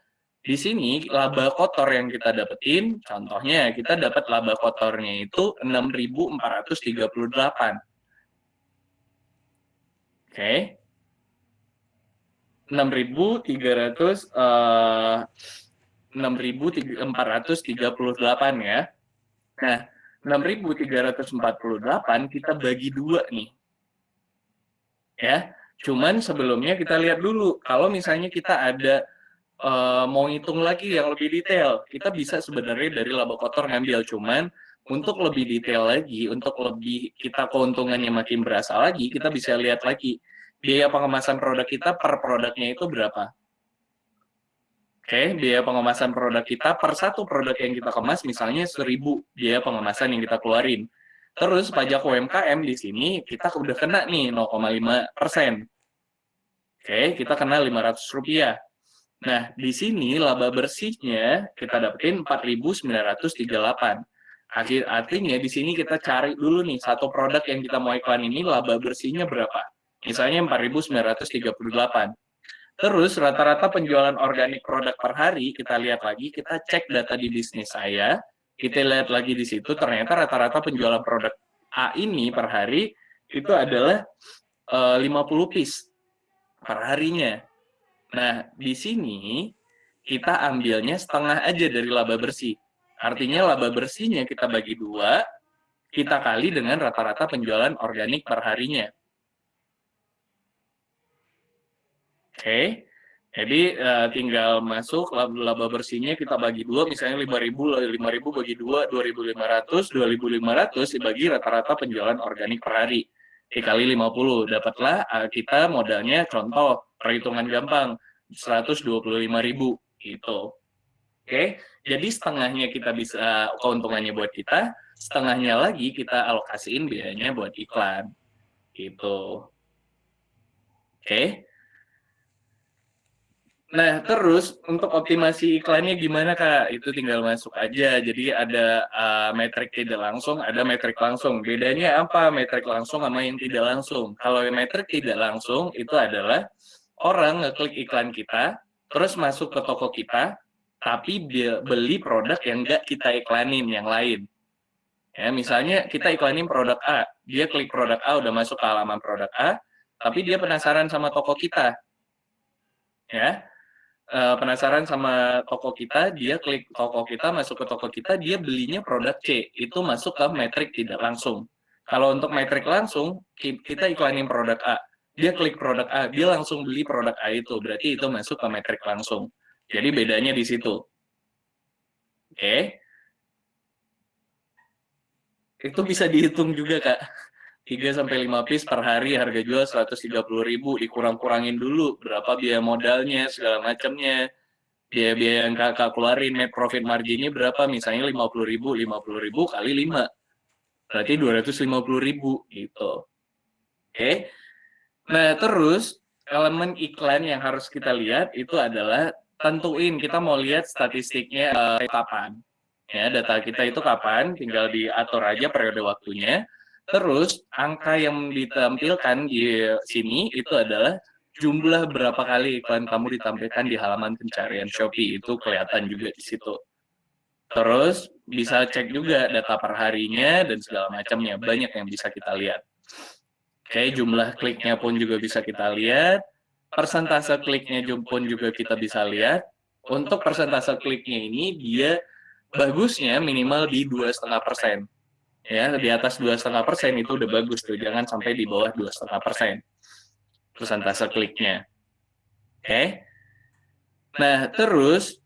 Di sini laba kotor yang kita dapetin, contohnya kita dapat laba kotornya itu 6.438. Oke. Okay. 6.300 uh, 6.438 ya. Nah, 6.348 kita bagi dua nih. Ya, cuman sebelumnya kita lihat dulu, kalau misalnya kita ada uh, mau hitung lagi yang lebih detail, kita bisa sebenarnya dari laba kotor ngambil, cuman untuk lebih detail lagi, untuk lebih kita keuntungannya makin berasa lagi, kita bisa lihat lagi biaya pengemasan produk kita per produknya itu berapa. Oke, biaya pengemasan produk kita per satu produk yang kita kemas misalnya 1000 biaya pengemasan yang kita keluarin. Terus pajak UMKM di sini kita udah kena nih 0,5 persen. Oke, kita kena 500 rupiah. Nah, di sini laba bersihnya kita dapetin 4.938. Akhir artinya di sini kita cari dulu nih satu produk yang kita mau iklan ini laba bersihnya berapa. Misalnya 4.938. Terus rata-rata penjualan organik produk per hari, kita lihat lagi, kita cek data di bisnis saya, kita lihat lagi di situ, ternyata rata-rata penjualan produk A ini per hari itu adalah uh, 50 piece per harinya. Nah, di sini kita ambilnya setengah aja dari laba bersih. Artinya laba bersihnya kita bagi dua, kita kali dengan rata-rata penjualan organik per harinya. okay. jadi uh, tinggal masuk laba, laba bersihnya kita bagi dua, misalnya 5.000, 5.000 bagi dua, 2.500, 2.500 dibagi rata-rata penjualan organik per hari. Dikali 50, dapatlah uh, kita modalnya contoh, perhitungan gampang, 125.000 gitu. Oke, jadi setengahnya kita bisa keuntungannya buat kita, setengahnya lagi kita alokasiin biayanya buat iklan. Gitu. Oke. Nah, terus untuk optimasi iklannya gimana Kak? Itu tinggal masuk aja. Jadi ada uh, metrik tidak langsung, ada metrik langsung. Bedanya apa metrik langsung sama yang tidak langsung? Kalau metrik tidak langsung itu adalah orang ngeklik iklan kita, terus masuk ke toko kita, tapi beli produk yang nggak kita iklanin yang lain. Ya, misalnya kita iklanin produk A, dia klik produk A udah masuk ke halaman produk A, tapi dia penasaran sama toko kita ya uh, penasaran sama toko kita, dia klik toko kita, masuk ke toko kita, dia belinya produk C, itu masuk ke metrik tidak langsung. Kalau untuk metrik langsung, kita iklanin produk A, dia klik produk A, dia langsung beli produk A itu, berarti itu masuk ke metrik langsung. Jadi bedanya di situ. Oke. Okay. Itu bisa dihitung juga, Kak. 3 sampai 5 piece per hari harga jual 130.000 dikurang-kurangin dulu berapa biaya modalnya segala macamnya. Biaya-biaya yang kakak keluarin net profit marginnya berapa? Misalnya 50.000 50.000 kali 5 berarti 250.000 gitu. Oke. Okay. nah terus elemen iklan yang harus kita lihat itu adalah tentuin kita mau lihat statistiknya uh, kapan. Ya data kita itu kapan tinggal diatur aja periode waktunya Terus angka yang ditampilkan di sini itu adalah jumlah berapa kali iklan kamu ditampilkan di halaman pencarian Shopee itu kelihatan juga di situ. Terus bisa cek juga data per harinya dan segala macamnya, banyak yang bisa kita lihat. Oke, jumlah kliknya pun juga bisa kita lihat, persentase kliknya pun juga kita bisa lihat. Untuk persentase kliknya ini dia bagusnya minimal di dua setengah persen ya di atas dua setengah persen itu udah bagus tuh jangan sampai di bawah dua setengah persen. Persentase kliknya. Oke. Okay? nah terus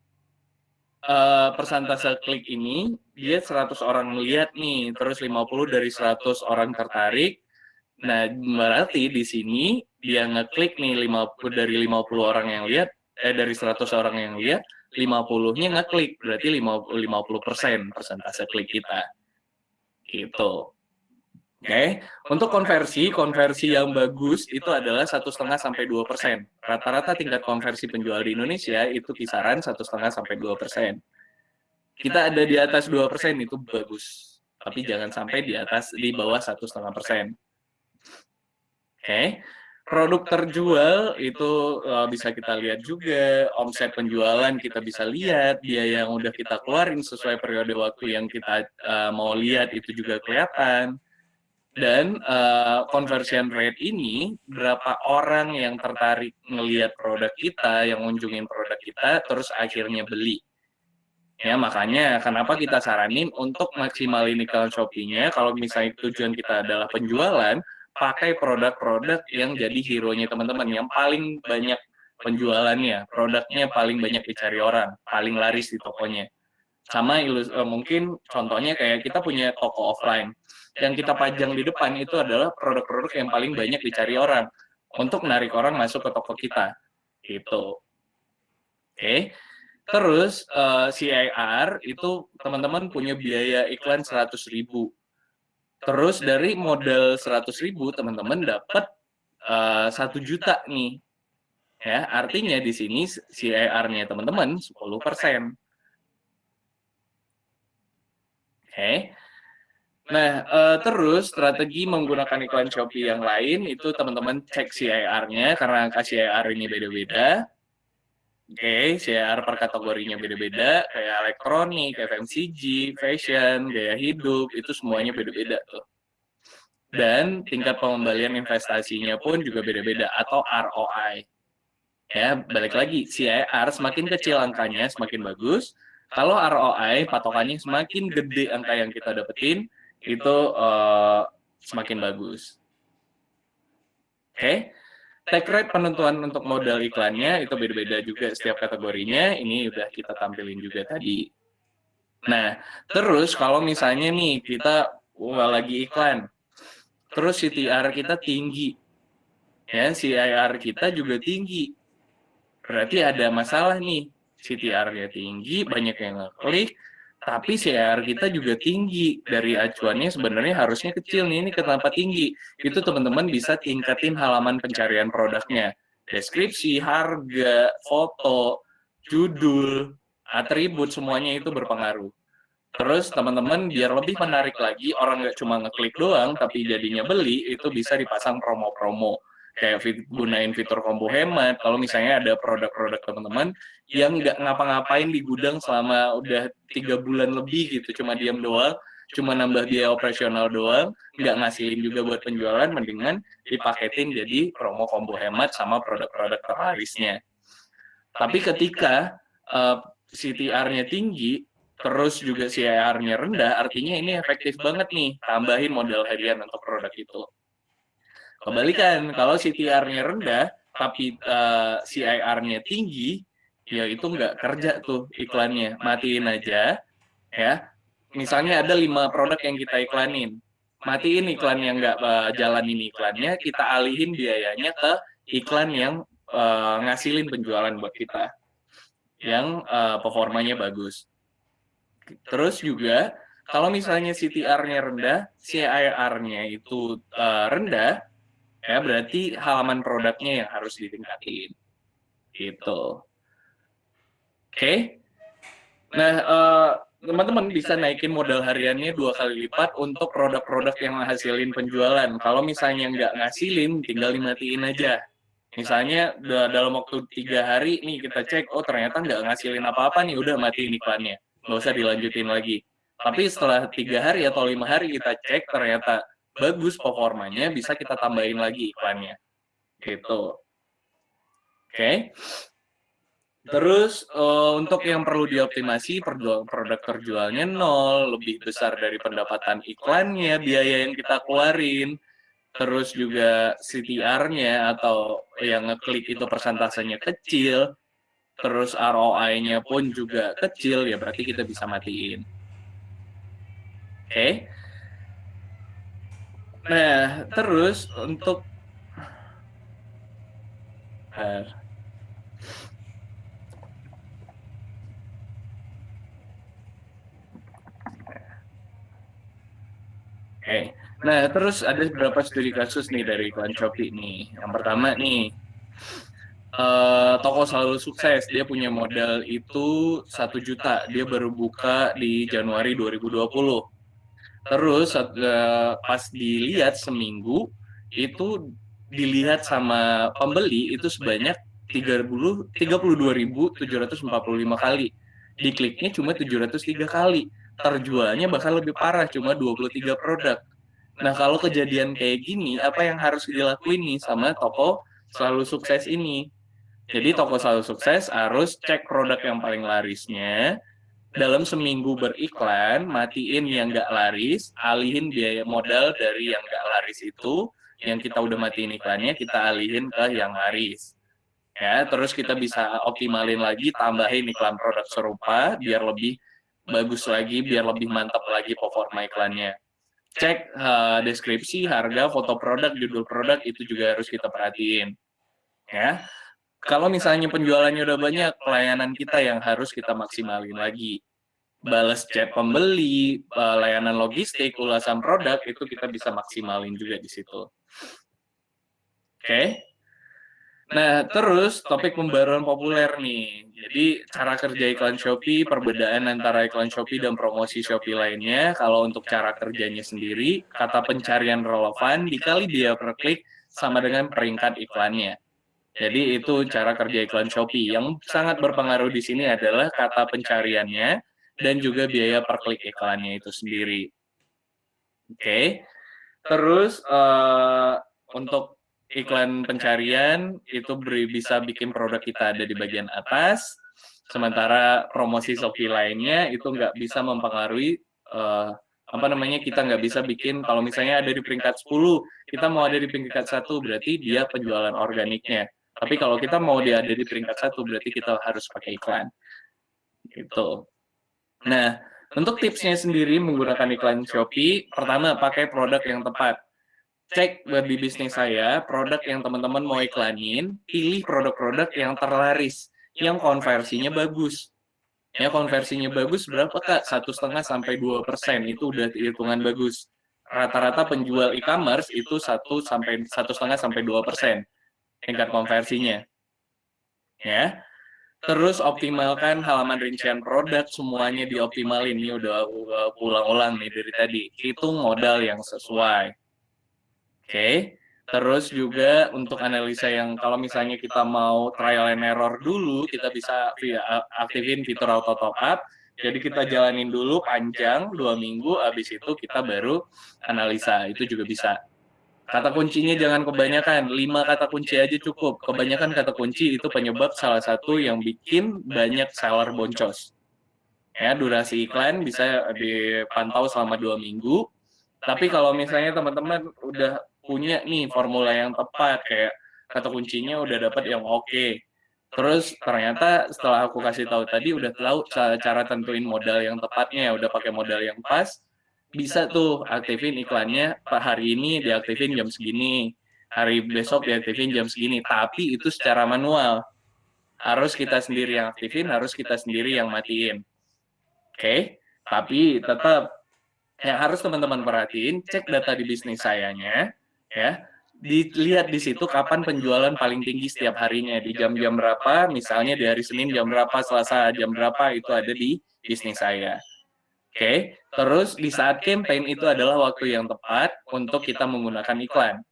uh, persentase klik ini dia 100 orang melihat nih terus 50 dari 100 orang tertarik. Nah berarti di sini dia ngeklik nih 50 dari 50 orang yang lihat eh dari 100 orang yang lihat 50-nya ngeklik berarti 50 persen persentase klik kita Gitu. Oke, okay. untuk konversi, konversi yang bagus itu adalah satu setengah sampai dua persen. Rata-rata tingkat konversi penjual di Indonesia itu kisaran satu setengah sampai dua persen. Kita ada di atas dua persen itu bagus, tapi jangan sampai di atas di bawah satu setengah persen. Oke, okay produk terjual itu uh, bisa kita lihat juga, omset penjualan kita bisa lihat, biaya yang udah kita keluarin sesuai periode waktu yang kita uh, mau lihat itu juga kelihatan. Dan uh, conversion rate ini, berapa orang yang tertarik ngelihat produk kita, yang ngunjungin produk kita, terus akhirnya beli. Ya, makanya kenapa kita saranin untuk maksimalin iklan Shopee-nya, kalau misalnya tujuan kita adalah penjualan, pakai produk-produk yang jadi hero-nya teman-teman, yang paling banyak penjualannya, produknya paling banyak dicari orang, paling laris di tokonya. Sama ilus, uh, mungkin contohnya kayak kita punya toko offline, yang kita pajang di depan itu adalah produk-produk yang paling banyak dicari orang, untuk menarik orang masuk ke toko kita. Gitu. Oke. Okay. Terus uh, eh, CIR itu teman-teman punya biaya iklan 100 ribu Terus dari modal 100 ribu, teman-teman dapat eh, satu uh, juta nih. Ya, artinya di sini CIR-nya teman-teman 10%. Oke. Okay. Nah, uh, terus strategi menggunakan iklan Shopee yang lain itu teman-teman cek CIR-nya karena angka CIR ini beda-beda. Oke, okay, CIR per kategorinya beda-beda, kayak elektronik, FMCG, fashion, gaya hidup, itu semuanya beda-beda tuh. Dan tingkat pengembalian investasinya pun juga beda-beda, atau ROI. Ya, balik lagi, CIR semakin kecil angkanya, semakin bagus. Kalau ROI, patokannya semakin gede angka yang kita dapetin, itu uh, semakin bagus. Oke, okay? Take rate penentuan untuk modal iklannya itu beda-beda juga setiap kategorinya. Ini udah kita tampilin juga tadi. Nah, terus kalau misalnya nih kita wah, lagi iklan, terus CTR kita tinggi, ya CIR kita juga tinggi, berarti ada masalah nih. CTR-nya tinggi, banyak yang ngeklik, tapi CR kita juga tinggi. Dari acuannya sebenarnya harusnya kecil nih ini kenapa tinggi. Itu teman-teman bisa tingkatin halaman pencarian produknya. Deskripsi harga foto judul atribut semuanya itu berpengaruh. Terus teman-teman biar lebih menarik lagi orang nggak cuma ngeklik doang tapi jadinya beli itu bisa dipasang promo-promo kayak fit, gunain fitur combo hemat. Kalau misalnya ada produk-produk teman-teman yang nggak ngapa-ngapain di gudang selama udah tiga bulan lebih gitu, cuma diam doang, cuma nambah biaya operasional doang, nggak ngasihin juga buat penjualan, mendingan dipaketin jadi promo combo hemat sama produk-produk terlarisnya. Tapi ketika uh, CTR-nya tinggi, terus juga CIR-nya rendah, artinya ini efektif banget nih, tambahin modal harian untuk produk itu. Kebalikan, kalau CTR-nya rendah, tapi uh, CIR-nya tinggi, ya itu nggak kerja tuh iklannya, matiin aja, ya. Misalnya ada lima produk yang kita iklanin, matiin iklan yang nggak uh, jalanin iklannya, kita alihin biayanya ke iklan yang uh, ngasilin penjualan buat kita yang uh, performanya bagus. Terus juga kalau misalnya CTR-nya rendah, CIR-nya itu uh, rendah, ya berarti halaman produknya yang harus ditingkatin. Gitu. Oke. Okay. Nah, uh, teman-teman bisa naikin modal hariannya dua kali lipat untuk produk-produk yang menghasilin penjualan. Kalau misalnya nggak ngasilin, tinggal dimatiin aja. Misalnya dalam waktu tiga hari nih kita cek, oh ternyata nggak ngasilin apa-apa nih, udah mati iklannya, nggak usah dilanjutin lagi. Tapi setelah tiga hari atau lima hari kita cek ternyata bagus performanya, bisa kita tambahin lagi iklannya. Gitu. Oke. Okay. Terus uh, untuk yang perlu dioptimasi, produk terjualnya nol, lebih besar dari pendapatan iklannya, biaya yang kita keluarin, terus juga CTR-nya atau yang ngeklik itu persentasenya kecil, terus ROI-nya pun juga kecil, ya berarti kita bisa matiin. Oke. Okay. Nah, terus untuk Oke. Okay. Nah, terus ada beberapa studi kasus nih dari iklan Shopee nih. Yang pertama nih, uh, toko selalu sukses. Dia punya modal itu satu juta. Dia baru buka di Januari 2020. Terus uh, pas dilihat seminggu, itu dilihat sama pembeli itu sebanyak 30 32.745 kali. Dikliknya cuma 703 kali. Terjualnya bahkan lebih parah, cuma 23 produk Nah, kalau kejadian kayak gini, apa yang harus dilakuin nih sama toko selalu sukses ini? Jadi toko selalu sukses harus cek produk yang paling larisnya, dalam seminggu beriklan, matiin yang nggak laris, alihin biaya modal dari yang nggak laris itu, yang kita udah matiin iklannya, kita alihin ke yang laris. Ya, terus kita bisa optimalin lagi, tambahin iklan produk serupa, biar lebih bagus lagi, biar lebih mantap lagi performa iklannya cek uh, deskripsi, harga, foto produk, judul produk itu juga harus kita perhatiin. Ya. Kalau misalnya penjualannya udah banyak, pelayanan kita yang harus kita maksimalin lagi. Balas chat pembeli, uh, layanan logistik, ulasan produk itu kita bisa maksimalin juga di situ. Oke. Okay? Nah, terus topik pembaruan populer nih. Jadi, cara kerja iklan Shopee, perbedaan antara iklan Shopee dan promosi Shopee lainnya. Kalau untuk cara kerjanya sendiri, kata pencarian relevan dikali dia per klik sama dengan peringkat iklannya. Jadi, itu cara kerja iklan Shopee. Yang sangat berpengaruh di sini adalah kata pencariannya dan juga biaya per klik iklannya itu sendiri. Oke. Okay. Terus, uh, untuk iklan pencarian itu bisa bikin produk kita ada di bagian atas, sementara promosi Shopee lainnya itu nggak bisa mempengaruhi uh, apa namanya kita nggak bisa bikin kalau misalnya ada di peringkat 10 kita mau ada di peringkat satu berarti dia penjualan organiknya tapi kalau kita mau dia ada di peringkat satu berarti kita harus pakai iklan gitu nah untuk tipsnya sendiri menggunakan iklan Shopee pertama pakai produk yang tepat cek di bisnis saya, produk yang teman-teman mau iklanin, pilih produk-produk yang terlaris, yang konversinya bagus. Ya, konversinya bagus berapa kak? Satu setengah sampai dua persen itu udah hitungan bagus. Rata-rata penjual e-commerce itu satu sampai satu setengah sampai dua persen tingkat konversinya. Ya, terus optimalkan halaman rincian produk semuanya dioptimalin. Ini udah ulang-ulang nih dari tadi. Hitung modal yang sesuai okay. terus juga untuk analisa yang kalau misalnya kita mau trial and error dulu kita bisa aktifin fitur auto top up jadi kita jalanin dulu panjang dua minggu habis itu kita baru analisa itu juga bisa Kata kuncinya jangan kebanyakan, lima kata kunci aja cukup. Kebanyakan kata kunci itu penyebab salah satu yang bikin banyak seller boncos. Ya, durasi iklan bisa dipantau selama dua minggu. Tapi kalau misalnya teman-teman udah punya nih formula yang tepat, kayak kata kuncinya udah dapat yang oke, okay. Terus ternyata setelah aku kasih tahu tadi udah tahu cara tentuin modal yang tepatnya, udah pakai modal yang pas, bisa tuh aktifin iklannya Pak hari ini diaktifin jam segini, hari besok diaktifin jam segini, tapi itu secara manual. Harus kita sendiri yang aktifin, harus kita sendiri yang matiin. Oke, okay? tapi tetap yang harus teman-teman perhatiin, cek data di bisnis sayanya, ya, dilihat di situ kapan penjualan paling tinggi setiap harinya, di jam-jam berapa, misalnya di hari Senin jam berapa, Selasa jam berapa, itu ada di bisnis saya. Oke, okay? terus di saat campaign itu adalah waktu yang tepat untuk kita menggunakan iklan.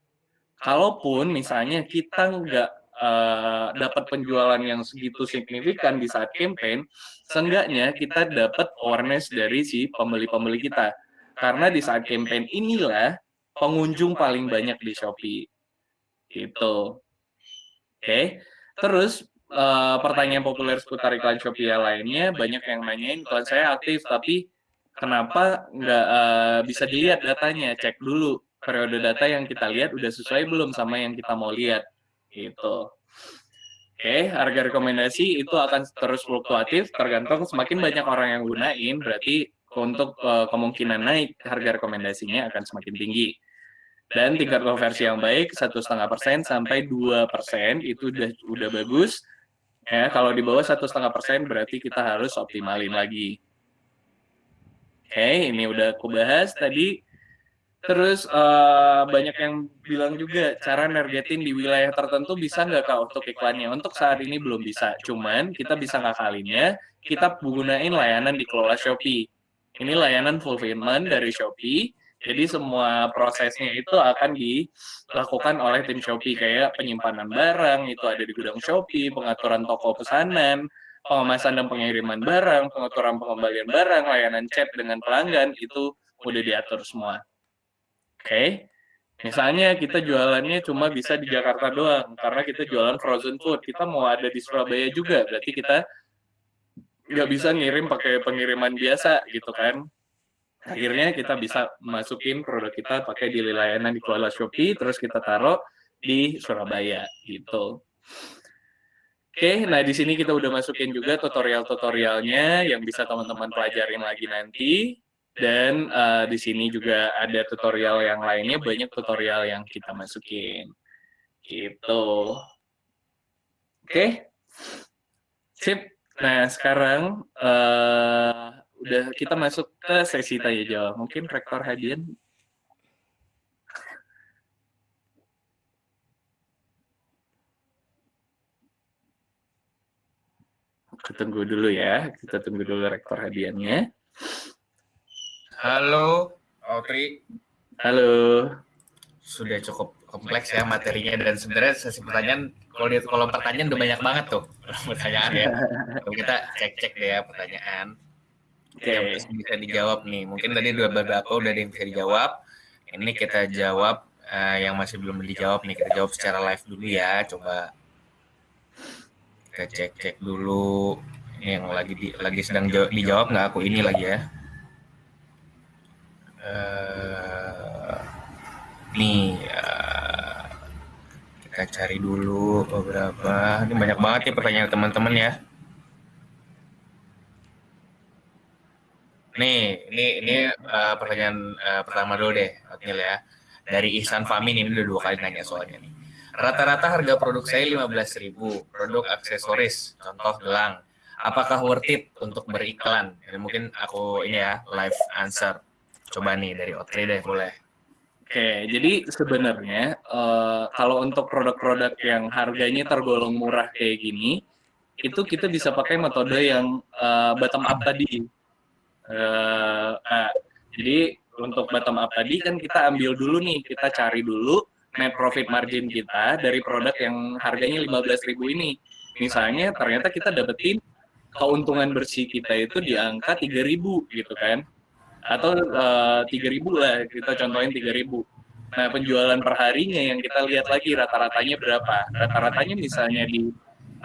Kalaupun misalnya kita nggak uh, dapat penjualan yang segitu signifikan di saat campaign, seenggaknya kita dapat awareness dari si pembeli-pembeli kita. Karena di saat campaign inilah pengunjung paling banyak di Shopee. Gitu. Oke, okay. terus uh, pertanyaan populer seputar iklan Shopee lainnya, banyak yang nanyain iklan saya aktif, tapi kenapa nggak uh, bisa dilihat datanya? Cek dulu periode data yang kita lihat udah sesuai belum sama yang kita mau lihat. Gitu. Oke, okay, harga rekomendasi itu akan terus fluktuatif tergantung semakin banyak orang yang gunain, berarti untuk uh, kemungkinan naik harga rekomendasinya akan semakin tinggi. Dan tingkat konversi yang baik satu setengah persen sampai dua persen itu udah udah bagus. Ya, kalau di bawah satu setengah persen berarti kita harus optimalin lagi. Oke, ini udah aku bahas tadi. Terus uh, banyak yang bilang juga cara nargetin di wilayah tertentu bisa nggak kak untuk iklannya? Untuk saat ini belum bisa, cuman kita bisa ngakalinnya, kita gunain layanan di kelola Shopee. Ini layanan fulfillment dari Shopee, jadi semua prosesnya itu akan dilakukan oleh tim Shopee, kayak penyimpanan barang, itu ada di gudang Shopee, pengaturan toko pesanan, pengemasan dan pengiriman barang, pengaturan pengembalian barang, layanan chat dengan pelanggan, itu udah diatur semua. Oke, okay? misalnya kita jualannya cuma bisa di Jakarta doang, karena kita jualan frozen food, kita mau ada di Surabaya juga, berarti kita nggak bisa ngirim pakai pengiriman biasa gitu kan. Akhirnya kita bisa masukin produk kita pakai di layanan di Kuala Shopee, terus kita taruh di Surabaya gitu. Oke, nah di sini kita udah masukin juga tutorial-tutorialnya yang bisa teman-teman pelajarin lagi nanti. Dan uh, di sini juga ada tutorial yang lainnya, banyak tutorial yang kita masukin. Gitu. Oke. Sip. Nah, sekarang uh, udah kita masuk ke sesi tanya jawab. Mungkin Rektor Hadian tunggu dulu ya. Kita tunggu dulu rektor hadiahnya. Halo, Okri. Halo. Sudah cukup kompleks ya materinya dan sebenarnya sesi pertanyaan kalau di kolom pertanyaan udah banyak banget tuh pertanyaan ya. Kita cek-cek deh ya pertanyaan. Oke, okay. yang bisa dijawab nih. Mungkin tadi dua beberapa udah ada yang bisa dijawab. Ini kita jawab uh, yang masih belum dijawab nih. Kita jawab secara live dulu ya. Coba kita cek cek dulu yang lagi di, lagi sedang jawab, dijawab nggak? Aku ini lagi ya. Uh, nih uh, kita cari dulu beberapa. Ini banyak banget nih pertanyaan teman-teman ya. Nih ini ini uh, pertanyaan uh, pertama dulu deh Otnil ya. Dari Ihsan Famin ini udah dua kali nanya soalnya nih Rata-rata harga produk saya 15.000, produk aksesoris, contoh gelang. Apakah worth it untuk beriklan? Ini mungkin aku ini ya live answer. Coba nih dari Otri deh boleh. Oke, jadi sebenarnya uh, kalau untuk produk-produk yang harganya tergolong murah kayak gini, itu kita bisa pakai metode yang uh, bottom up tadi. Uh, nah, jadi untuk bottom up tadi kan kita ambil dulu nih, kita cari dulu net profit margin kita dari produk yang harganya 15.000 ini. Misalnya ternyata kita dapetin keuntungan bersih kita itu di angka 3.000 gitu kan. Atau uh, eh, 3.000 lah, kita contohin 3.000. Nah, penjualan per harinya yang kita lihat lagi rata-ratanya berapa. Rata-ratanya misalnya di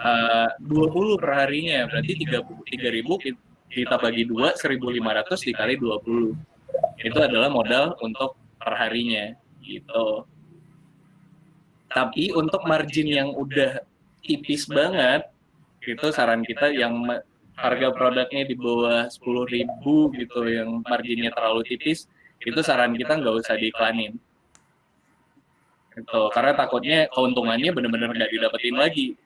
uh, 20 per harinya, berarti 3.000 kita bagi 2, 1.500 dikali 20. Itu adalah modal untuk perharinya, gitu. Tapi untuk margin yang udah tipis banget, itu saran kita yang harga produknya di bawah 10.000 gitu, yang marginnya terlalu tipis, itu saran kita nggak usah diiklanin. Gitu, karena takutnya keuntungannya benar-benar nggak didapetin lagi.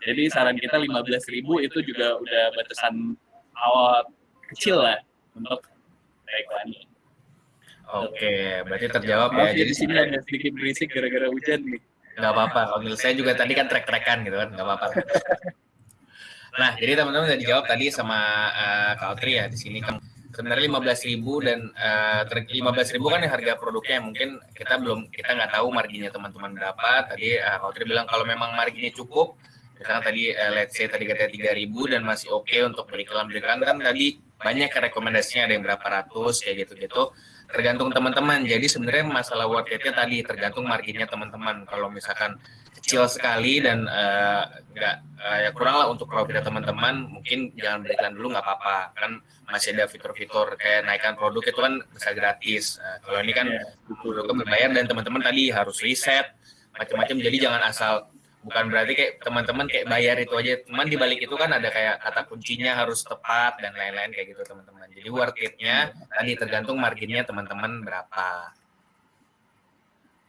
Jadi saran kita 15.000 itu juga udah batasan awal kecil lah untuk iklanin. Oke, berarti terjawab ya. Jadi sini ada sedikit berisik gara-gara hujan nih. Gak apa-apa, kalau saya juga tadi kan trek-trekan gitu kan, gak apa-apa. nah, jadi teman-teman udah dijawab tadi sama uh, Kak Audrey ya di sini. Kan sebenarnya lima belas ribu dan uh, ribu kan harga produknya mungkin kita belum kita nggak tahu marginnya teman-teman berapa tadi uh, Kak Audrey bilang kalau memang marginnya cukup misalnya tadi uh, let's say tadi katanya tiga ribu dan masih oke okay untuk beriklan beriklan kan tadi banyak rekomendasinya ada yang berapa ratus kayak gitu gitu tergantung teman-teman. Jadi sebenarnya masalah worth it-nya tadi tergantung marginnya teman-teman. Kalau misalkan kecil sekali dan nggak uh, uh, ya kurang lah untuk profit teman-teman, mungkin jangan berikan dulu nggak apa-apa. Kan masih ada fitur-fitur kayak naikkan produk itu kan bisa gratis. Uh, kalau ini kan yeah. produknya berbayar dan teman-teman tadi harus riset macam-macam. Jadi jangan asal bukan berarti kayak teman-teman kayak bayar itu aja teman di balik itu kan ada kayak kata kuncinya harus tepat dan lain-lain kayak gitu teman-teman jadi worth it-nya tadi tergantung marginnya teman-teman berapa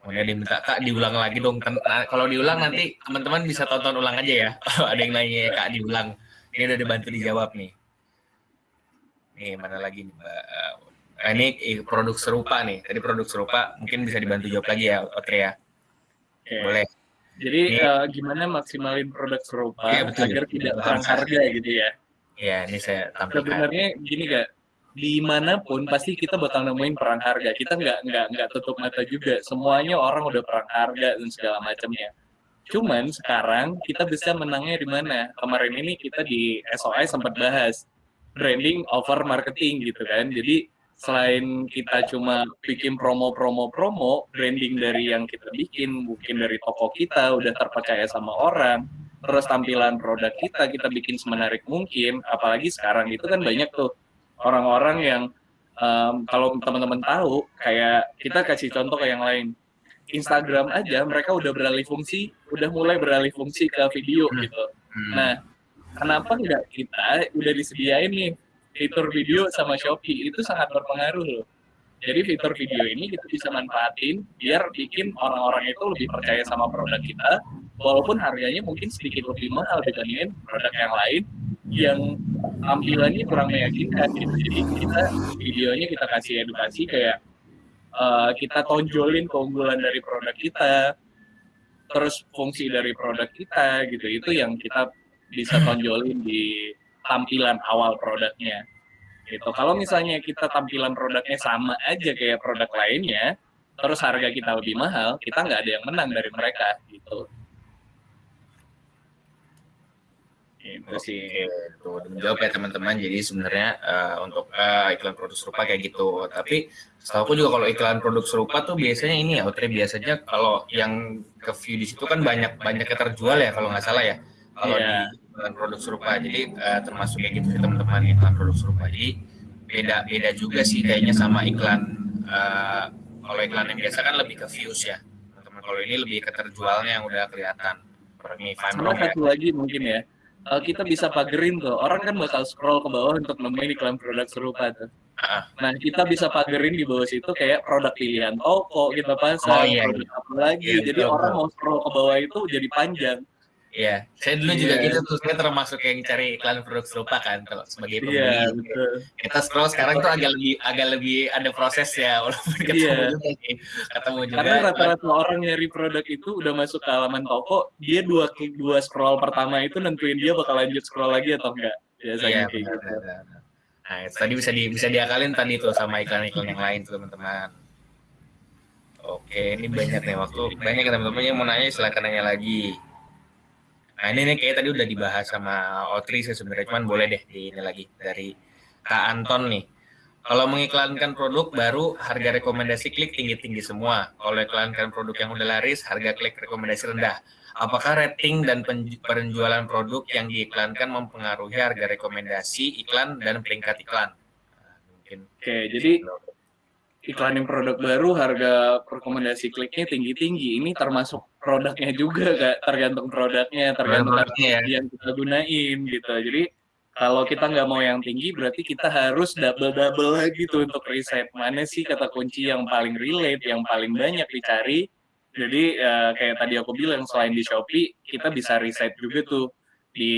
Kemudian diminta kak diulang lagi dong. Nah, kalau diulang nanti teman-teman bisa tonton ulang aja ya. Kalau ada yang nanya kak diulang, ini udah dibantu dijawab nih. Nih mana lagi nih mbak? Nah, ini produk serupa nih. Tadi produk serupa mungkin bisa dibantu jawab lagi ya, Otria. Ya. Boleh. Jadi uh, gimana maksimalin produk serupa ya, betul, agar betul, tidak perang harga gitu ya? Ya, ini saya tampilkan. Sebenarnya gini kak, di mana pun pasti kita bakal nemuin perang harga. Kita nggak nggak nggak tutup mata juga. Semuanya orang udah perang harga dan segala macamnya. Cuman sekarang kita bisa menangnya di mana? Kemarin ini kita di SOI sempat bahas branding over marketing gitu kan. Jadi selain kita cuma bikin promo-promo-promo, branding dari yang kita bikin, mungkin dari toko kita udah terpercaya sama orang, terus tampilan produk kita kita bikin semenarik mungkin, apalagi sekarang itu kan banyak tuh orang-orang yang um, kalau teman-teman tahu, kayak kita kasih contoh ke yang lain, Instagram aja mereka udah beralih fungsi, udah mulai beralih fungsi ke video hmm. gitu. Hmm. Nah, kenapa nggak kita udah disediain nih fitur video sama Shopee itu sangat berpengaruh loh. Jadi fitur video ini kita bisa manfaatin biar bikin orang-orang itu lebih percaya sama produk kita, walaupun harganya mungkin sedikit lebih mahal dibandingin produk yang lain yang tampilannya kurang meyakinkan gitu. Jadi kita videonya kita kasih edukasi kayak uh, kita tonjolin keunggulan dari produk kita, terus fungsi dari produk kita gitu. Itu yang kita bisa tonjolin di tampilan awal produknya. Gitu. Kalau misalnya kita tampilan produknya sama aja kayak produk lainnya, terus harga kita lebih mahal, kita nggak ada yang menang dari mereka gitu. Itu sih itu menjawab ya teman-teman. Jadi sebenarnya uh, untuk uh, iklan produk serupa kayak gitu. Tapi setahu aku juga kalau iklan produk serupa tuh biasanya ini ya, Outri biasanya kalau yang ke view di situ kan banyak banyak yang terjual ya kalau nggak salah ya. Kalau yeah. di produk serupa. Jadi uh, termasuk kayak gitu sih teman-teman iklan produk serupa. Jadi beda beda juga sih kayaknya sama iklan uh, kalau iklan yang biasa kan lebih ke views ya teman-teman. Kalau ini lebih ke terjualnya yang udah kelihatan. Sama satu lagi mungkin ya. Uh, kita bisa pagerin tuh. Orang kan bakal scroll ke bawah untuk nemuin iklan produk serupa tuh. Nah, kita bisa pagerin di bawah situ kayak produk pilihan toko, kita pasang, oh, iya, produk iya. apa lagi. Iya, jadi betul, orang mau scroll ke bawah itu jadi panjang. Iya, saya dulu yeah. juga iya. gitu tuh, saya termasuk yang cari iklan produk serupa kan kalau sebagai pembeli. Yeah, gitu. Kita scroll sekarang tuh agak lebih agak lebih ada proses ya walaupun ketemu yeah. juga sih, ketemu juga. Karena rata-rata orang nyari produk itu udah masuk ke halaman toko, dia dua dua scroll pertama itu nentuin dia bakal lanjut scroll lagi atau enggak. Biasanya yeah, kayak gitu. Nah, itu tadi bisa di bisa diakalin tadi tuh sama iklan-iklan yang lain tuh teman-teman. Oke, ini banyak nih waktu banyak teman-teman yang mau nanya silakan nanya lagi. Nah ini nih kayak tadi udah dibahas sama Otri sih sebenarnya cuman boleh deh di ini lagi dari Kak Anton nih. Kalau mengiklankan produk baru, harga rekomendasi klik tinggi-tinggi semua. Kalau iklankan produk yang udah laris, harga klik rekomendasi rendah. Apakah rating dan penjualan produk yang diiklankan mempengaruhi harga rekomendasi iklan dan peringkat iklan? Nah, mungkin. Oke, jadi iklanin produk baru, harga rekomendasi kliknya tinggi-tinggi. Ini termasuk produknya juga, Kak. Tergantung produknya, tergantung ya. yang kita gunain gitu. Jadi kalau kita nggak mau yang tinggi, berarti kita harus double-double lagi tuh untuk riset. Mana sih kata kunci yang paling relate, yang paling banyak dicari. Jadi uh, kayak tadi aku bilang, selain di Shopee, kita bisa riset juga tuh di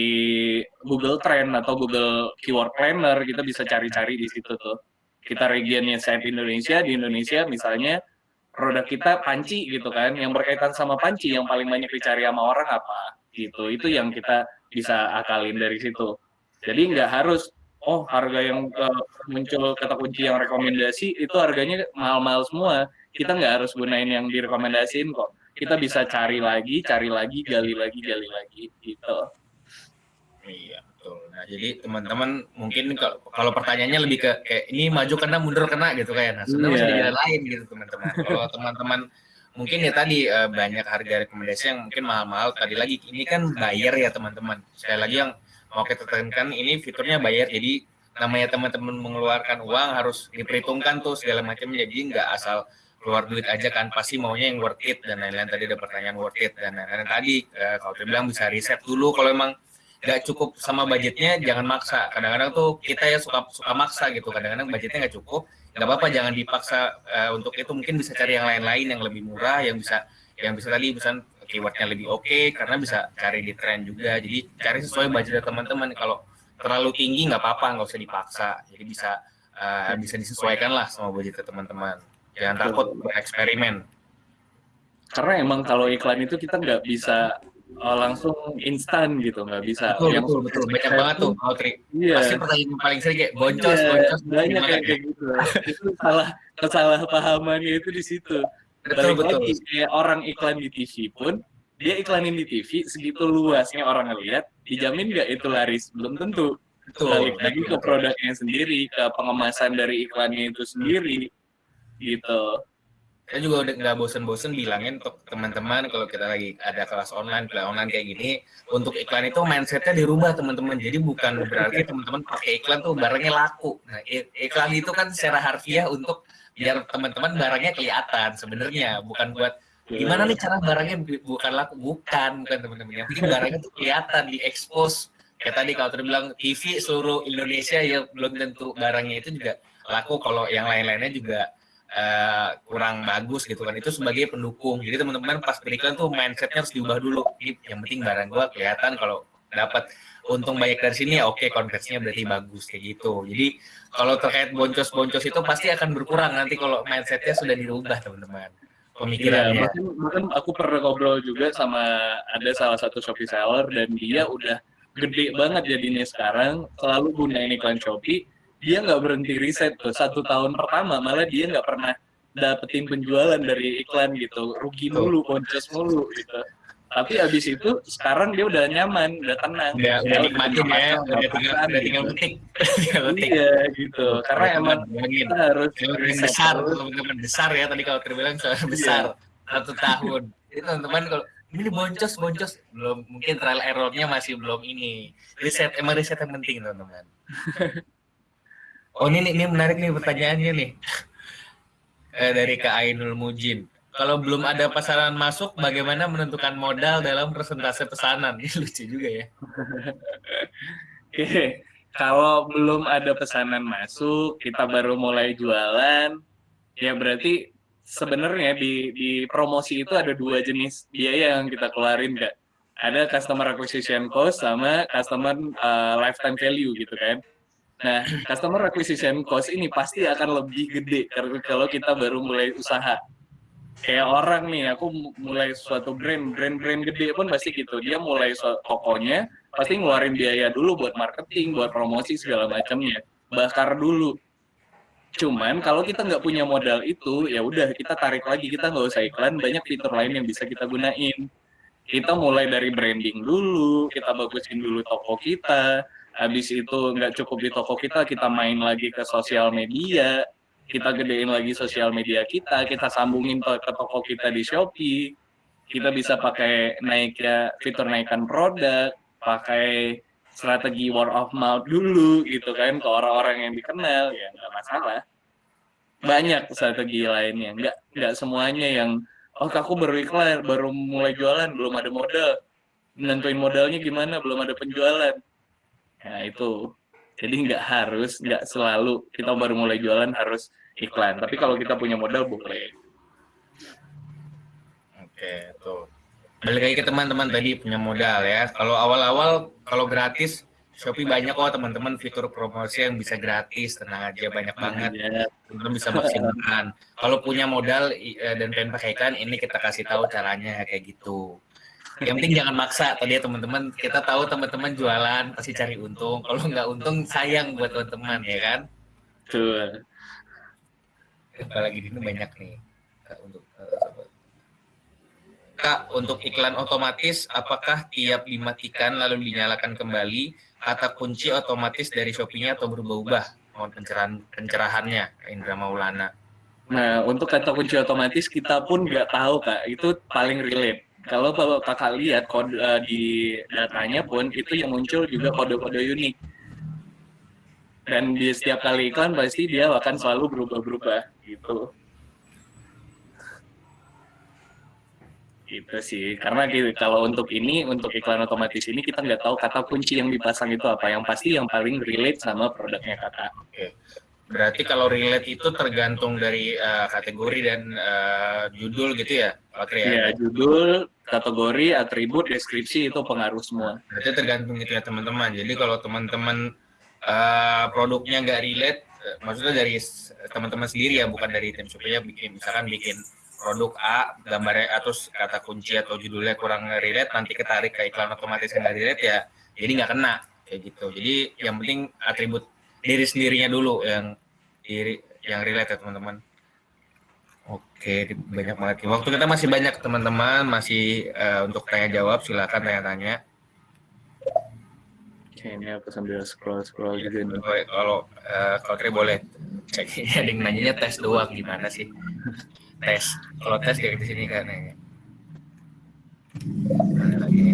Google Trend atau Google Keyword Planner, kita bisa cari-cari di situ tuh. Kita regionnya site Indonesia, di Indonesia misalnya produk kita panci gitu kan, yang berkaitan sama panci yang paling banyak dicari sama orang apa gitu. Itu yang kita bisa akalin dari situ. Jadi nggak harus oh harga yang uh, muncul kata kunci yang rekomendasi itu harganya mahal-mahal semua. Kita nggak harus gunain yang direkomendasiin kok. Kita bisa cari lagi, cari lagi, gali lagi, gali lagi gitu. Iya betul. Nah jadi teman-teman mungkin kalau, kalau pertanyaannya lebih ke kayak ini maju kena mundur kena gitu kayak. Nah sebenarnya yeah. di jalan lain gitu teman-teman. Kalau teman-teman mungkin ya tadi uh, banyak harga rekomendasi yang mungkin mahal-mahal. Tadi lagi ini kan bayar ya teman-teman. Sekali lagi yang mau kita tekankan ini fiturnya bayar jadi namanya teman-teman mengeluarkan uang harus diperhitungkan tuh segala macam jadi nggak asal keluar duit aja kan pasti maunya yang worth it dan lain-lain tadi ada pertanyaan worth it dan lain-lain tadi eh, kalau saya bilang bisa riset dulu kalau emang nggak cukup sama budgetnya jangan maksa. Kadang-kadang tuh kita ya suka suka maksa gitu. Kadang-kadang budgetnya nggak cukup. Nggak apa-apa jangan dipaksa uh, untuk itu. Mungkin bisa cari yang lain-lain yang lebih murah yang bisa yang bisa tadi bisa keywordnya lebih oke okay, karena bisa cari di tren juga. Jadi cari sesuai budget teman-teman. Kalau terlalu tinggi nggak apa-apa nggak usah dipaksa. Jadi bisa uh, bisa disesuaikan lah sama budget teman-teman. Jangan takut bereksperimen. Karena emang kalau iklan itu kita nggak bisa uh, langsung instan gitu nggak bisa. Betul yang betul betul. banyak banget tuh kalau trik iya. pasti pertanyaan paling sering kayak boncos iya, boncos banyak kayak, kayak gitu. Itu salah kesalahpahamannya itu di situ. Betul, betul. lagi kayak orang iklan di TV pun dia iklanin di TV segitu luasnya orang ngeliat dijamin nggak itu laris? Belum tentu. Betul. balik lagi ke produknya sendiri ke pengemasan dari iklannya itu sendiri gitu saya juga udah nggak bosen-bosen bilangin untuk teman-teman kalau kita lagi ada kelas online, kelas online kayak gini, untuk iklan itu mindsetnya dirubah teman-teman. Jadi bukan berarti teman-teman pakai iklan tuh barangnya laku. Nah, iklan itu kan secara harfiah untuk biar teman-teman barangnya kelihatan sebenarnya bukan buat gimana nih cara barangnya bukan laku bukan bukan teman-teman yang bikin barangnya tuh kelihatan di expose kayak tadi kalau terbilang TV seluruh Indonesia ya belum tentu barangnya itu juga laku kalau yang lain-lainnya juga uh, kurang bagus gitu kan. Itu sebagai pendukung. Jadi teman-teman pas beriklan tuh mindsetnya harus diubah dulu. Yang penting barang gua kelihatan kalau dapat untung banyak dari sini ya oke konversinya berarti bagus kayak gitu. Jadi kalau terkait boncos-boncos itu pasti akan berkurang nanti kalau mindsetnya sudah dirubah teman-teman. Pemikirannya. Iya, bahkan aku pernah ngobrol juga sama ada salah satu Shopee seller dan dia udah gede banget jadinya sekarang. Selalu gunain iklan Shopee dia nggak berhenti riset tuh. Satu tahun pertama malah dia nggak pernah dapetin penjualan dari iklan gitu. Rugi mulu boncos mulu gitu. Tapi abis itu sekarang dia udah nyaman udah tenang. Udah, udah nikmatin ya udah tinggal udah tinggal petik. Iya gitu. Karena emang kita harus besar teman-teman besar ya tadi kalau terbilang soal iya. besar. Satu tahun. Itu teman-teman kalau ini boncos boncos. Belum mungkin trial errornya masih belum ini. Riset emang riset yang penting teman-teman oh ini ini menarik nih pertanyaannya nih eh, dari Kak Ainul Mujin kalau belum ada pesanan masuk, bagaimana menentukan modal dalam persentase pesanan? Ini lucu juga ya. Oke, kalau belum ada pesanan masuk, kita baru mulai jualan, ya berarti sebenarnya di, di promosi itu ada dua jenis biaya yang kita keluarin, Kak. Ada customer acquisition cost sama customer uh, lifetime value gitu kan. Nah, customer acquisition cost ini pasti akan lebih gede kalau kita baru mulai usaha. Kayak orang nih aku mulai suatu brand brand brand gede pun pasti gitu. Dia mulai tokonya pasti ngeluarin biaya dulu buat marketing buat promosi segala macamnya. Bakar dulu. Cuman kalau kita nggak punya modal itu ya udah kita tarik lagi. Kita nggak usah iklan banyak fitur lain yang bisa kita gunain. Kita mulai dari branding dulu kita bagusin dulu toko kita habis itu nggak cukup di toko kita kita main lagi ke sosial media kita gedein lagi sosial media kita kita sambungin ke toko kita di Shopee. Kita bisa pakai naik ya fitur naikkan produk pakai strategi word of mouth dulu gitu kan ke orang-orang yang dikenal ya nggak masalah. Banyak strategi lainnya nggak nggak semuanya yang oh aku baru iklan baru mulai jualan belum ada modal. Nentuin modalnya gimana belum ada penjualan nah itu jadi nggak harus nggak selalu kita baru mulai jualan harus iklan tapi kalau kita punya modal boleh oke tuh balik lagi ke teman-teman tadi punya modal ya kalau awal-awal kalau gratis Shopee banyak kok teman-teman fitur promosi yang bisa gratis, tenang aja banyak banget. Iya. Teman-teman bisa maksimalkan. Kalau punya modal eh, dan pengen pakai iklan, ini kita kasih tahu caranya kayak gitu. Yang penting jangan maksa tadi ya teman-teman. Kita tahu teman-teman jualan pasti cari untung. Kalau nggak untung sayang buat teman-teman ya kan. Betul. Apalagi ini banyak nih untuk uh, Kak, untuk iklan otomatis, apakah tiap dimatikan lalu dinyalakan kembali kata kunci otomatis dari Shopee-nya atau berubah-ubah mohon pencerahan pencerahannya Indra Maulana. Nah, untuk kata kunci otomatis kita pun nggak tahu kak, itu paling relate. Kalau kalau kakak lihat kode uh, di datanya pun itu yang muncul juga kode-kode unik. Dan di setiap kali iklan pasti dia akan selalu berubah-berubah gitu. Gitu sih, karena gitu, kalau untuk ini, untuk iklan otomatis ini kita nggak tahu kata kunci yang dipasang itu apa. Yang pasti yang paling relate sama produknya kata. Berarti kalau relate itu tergantung dari uh, kategori dan uh, judul gitu ya, Pak Tri? Iya, judul, kategori, atribut, deskripsi itu pengaruh semua. Berarti tergantung gitu ya teman-teman. Jadi kalau teman-teman uh, produknya nggak relate, maksudnya dari teman-teman sendiri ya, bukan dari tim supaya bikin misalkan bikin produk A gambarnya atau kata kunci atau judulnya kurang relate nanti ketarik ke iklan otomatis yang nggak relate ya jadi nggak kena kayak gitu jadi yang penting atribut diri sendirinya dulu yang diri yang relate ya teman-teman. Oke banyak banget. Waktu kita masih banyak teman-teman. Masih uh, untuk tanya jawab silakan tanya-tanya. Ini aku sambil scroll scroll juga nih. Kalau uh, kalau boleh cek. Ada yang nanya tes doang gimana sih? tes. Kalau tes kayak di sini kan ya.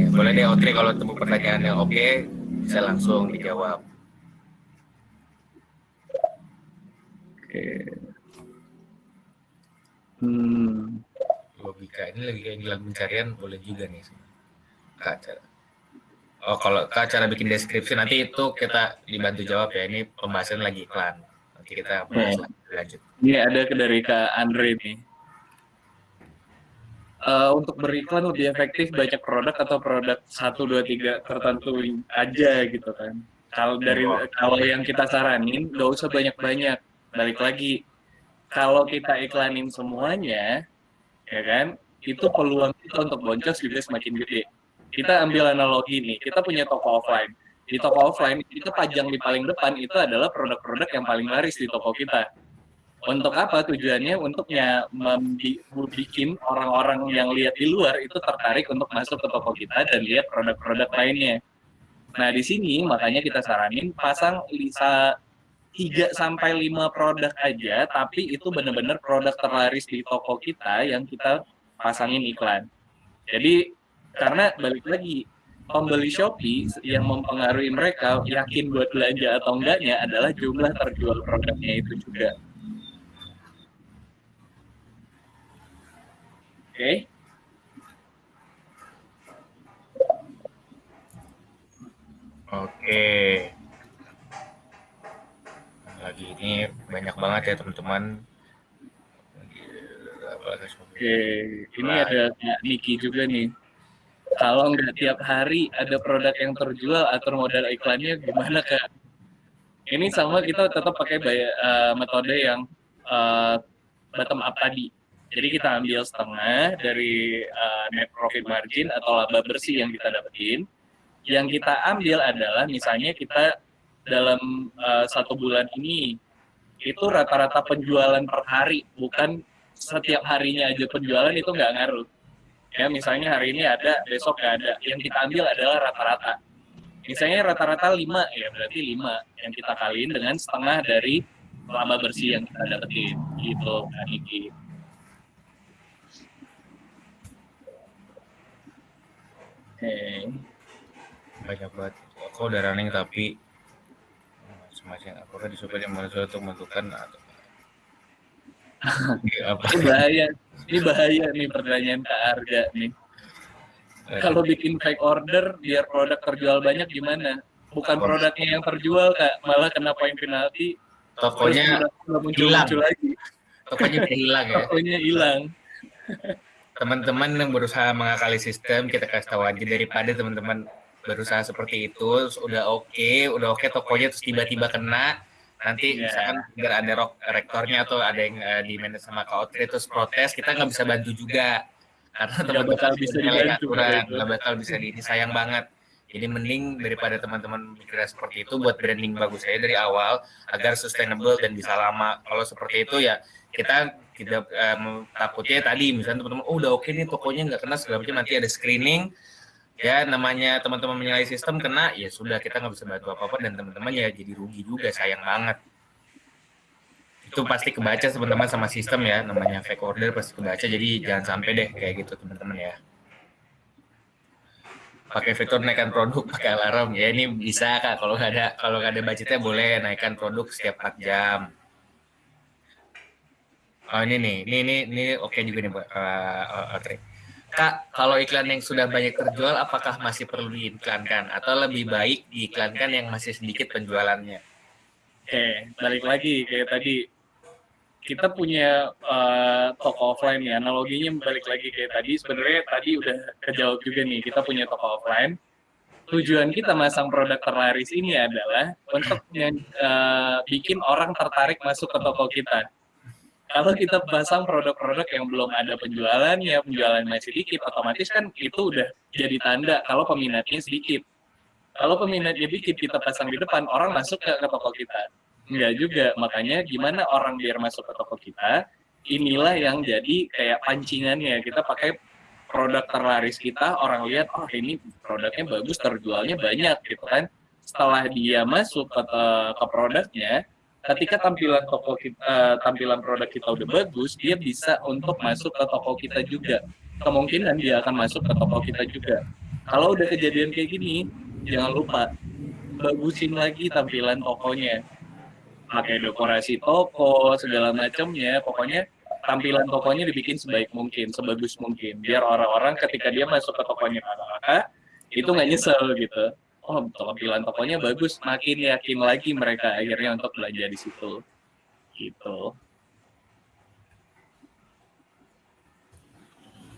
boleh deh Otri kalau temu pertanyaan yang oke okay, bisa langsung dijawab oke. Hmm. logika ini lagi kayak dalam pencarian boleh juga nih. Kak cara oh kalau kak cara bikin deskripsi nanti itu kita dibantu jawab ya. Ini pembahasan lagi iklan. Nanti kita bahas lanjut. Ini ada dari kak Andre nih. Uh, untuk beriklan lebih efektif banyak produk atau produk satu dua tiga tertentu aja gitu kan. Kalau dari kalau yang kita saranin nggak usah banyak-banyak. Balik lagi, kalau kita iklanin semuanya, ya kan, itu peluang kita untuk boncos juga semakin gede. Kita ambil analogi nih, kita punya toko offline. Di toko offline, kita pajang di paling depan itu adalah produk-produk yang paling laris di toko kita untuk apa tujuannya untuknya membuat orang-orang yang lihat di luar itu tertarik untuk masuk ke toko kita dan lihat produk-produk lainnya. Nah, di sini makanya kita saranin pasang bisa 3 sampai 5 produk aja tapi itu benar-benar produk terlaris di toko kita yang kita pasangin iklan. Jadi karena balik lagi pembeli Shopee yang mempengaruhi mereka yakin buat belanja atau enggaknya adalah jumlah terjual produknya itu juga. okay. Oke. Lagi ini banyak banget ya teman-teman. Oke, ini ada Niki juga nih. Kalau nggak tiap hari ada produk yang terjual atau modal iklannya gimana kak? Ini sama kita tetap pakai uh, metode yang uh, bottom up tadi. Jadi kita ambil setengah dari uh, net profit margin atau laba bersih yang kita dapetin. Yang kita ambil adalah misalnya kita dalam uh, satu bulan ini itu rata-rata penjualan per hari, bukan setiap harinya aja penjualan itu nggak ngaruh. Ya misalnya hari ini ada, besok nggak ada. Yang kita ambil adalah rata-rata. misalnya rata-rata 5 ya berarti 5 yang kita kaliin dengan setengah dari laba bersih yang kita dapetin gitu Kak Niki. Oke. Okay. Banyak banget. Aku udah running tapi semacam apakah disupport yang manusia untuk menentukan atau apa? ini bahaya, ini bahaya nih pertanyaan Kak Arga nih. Kalau bikin fake order biar produk terjual banyak gimana? Bukan produknya yang terjual kak, malah kena poin penalti. Tokonya muncul, hilang. Muncul lagi. Tokonya hilang ya. Tokonya hilang. Teman-teman yang berusaha mengakali sistem, kita kasih tahu aja daripada teman-teman berusaha seperti itu, udah oke, okay, udah oke okay, tokonya terus tiba-tiba kena, nanti yeah. misalkan biar ada rok, rektornya atau ada yang uh, di manage sama kak terus protes, kita nggak bisa bantu juga. Karena teman-teman bakal bisa dibantu nggak bakal bisa di ini sayang banget. Jadi mending daripada teman-teman mikirnya seperti itu buat branding bagus saya dari awal agar sustainable dan bisa lama. Kalau seperti itu ya kita tidak um, takutnya tadi misalnya teman-teman oh udah oke okay nih tokonya nggak kena segala macam nanti ada screening ya namanya teman-teman menyalahi sistem kena ya sudah kita nggak bisa bantu apa apa dan teman-teman ya jadi rugi juga sayang banget. Itu pasti kebaca teman-teman sama sistem ya namanya fake order pasti kebaca jadi jangan sampai deh kayak gitu teman-teman ya. Pakai fitur naikkan produk pakai alarm. Ya ini bisa kak kalau nggak ada kalau nggak ada budgetnya boleh naikkan produk setiap 4 jam. Oh ini nih ini ini ini oke okay juga nih uh, uh, uh, Kak, kalau iklan yang sudah banyak terjual, apakah masih perlu diiklankan? Atau lebih baik diiklankan yang masih sedikit penjualannya? Oke, balik lagi kayak tadi. Kita punya uh, toko offline ya. Analoginya balik lagi kayak tadi. Sebenarnya tadi udah kejawab juga nih. Kita punya toko offline. Tujuan kita masang produk terlaris ini adalah untuk uh, bikin orang tertarik masuk ke toko kita kalau kita pasang produk-produk yang belum ada penjualannya penjualan masih sedikit otomatis kan itu udah jadi tanda kalau peminatnya sedikit kalau peminatnya dikit kita pasang di depan orang masuk ke, ke toko kita Enggak juga, makanya gimana orang biar masuk ke toko kita, inilah yang jadi kayak pancingannya. Kita pakai produk terlaris kita, orang lihat, oh ini produknya bagus, terjualnya banyak gitu kan. Setelah dia masuk ke, ke produknya, ketika tampilan toko kita, uh, tampilan produk kita udah bagus, dia bisa untuk masuk ke toko kita juga. Kemungkinan dia akan masuk ke toko kita juga. Kalau udah kejadian kayak gini, jangan lupa bagusin lagi tampilan tokonya pakai dekorasi toko segala macamnya pokoknya tampilan tokonya dibikin sebaik mungkin sebagus mungkin biar orang-orang ketika dia masuk ke tokonya kakak itu nggak nyesel gitu oh tampilan tokonya bagus. Makin yakin lagi mereka akhirnya untuk belajar di situ. Gitu.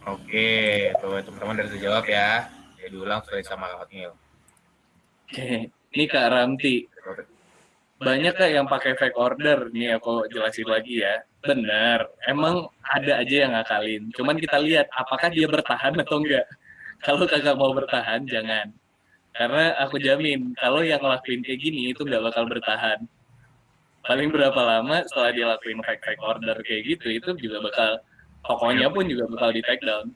Oke, tuh teman-teman dari jawab ya. Ya diulang sekali sama Kak Hotmail. Oke, ini Kak Ramti. Banyak kayak yang pakai fake order nih aku jelasin lagi ya. Benar emang ada aja yang ngakalin. Cuman kita lihat apakah dia bertahan atau enggak. Kalau kagak mau bertahan jangan karena aku jamin kalau yang ngelakuin kayak gini itu nggak bakal bertahan. Paling berapa lama setelah dia lakuin fake fake order kayak gitu itu juga bakal tokonya pun juga bakal di take down.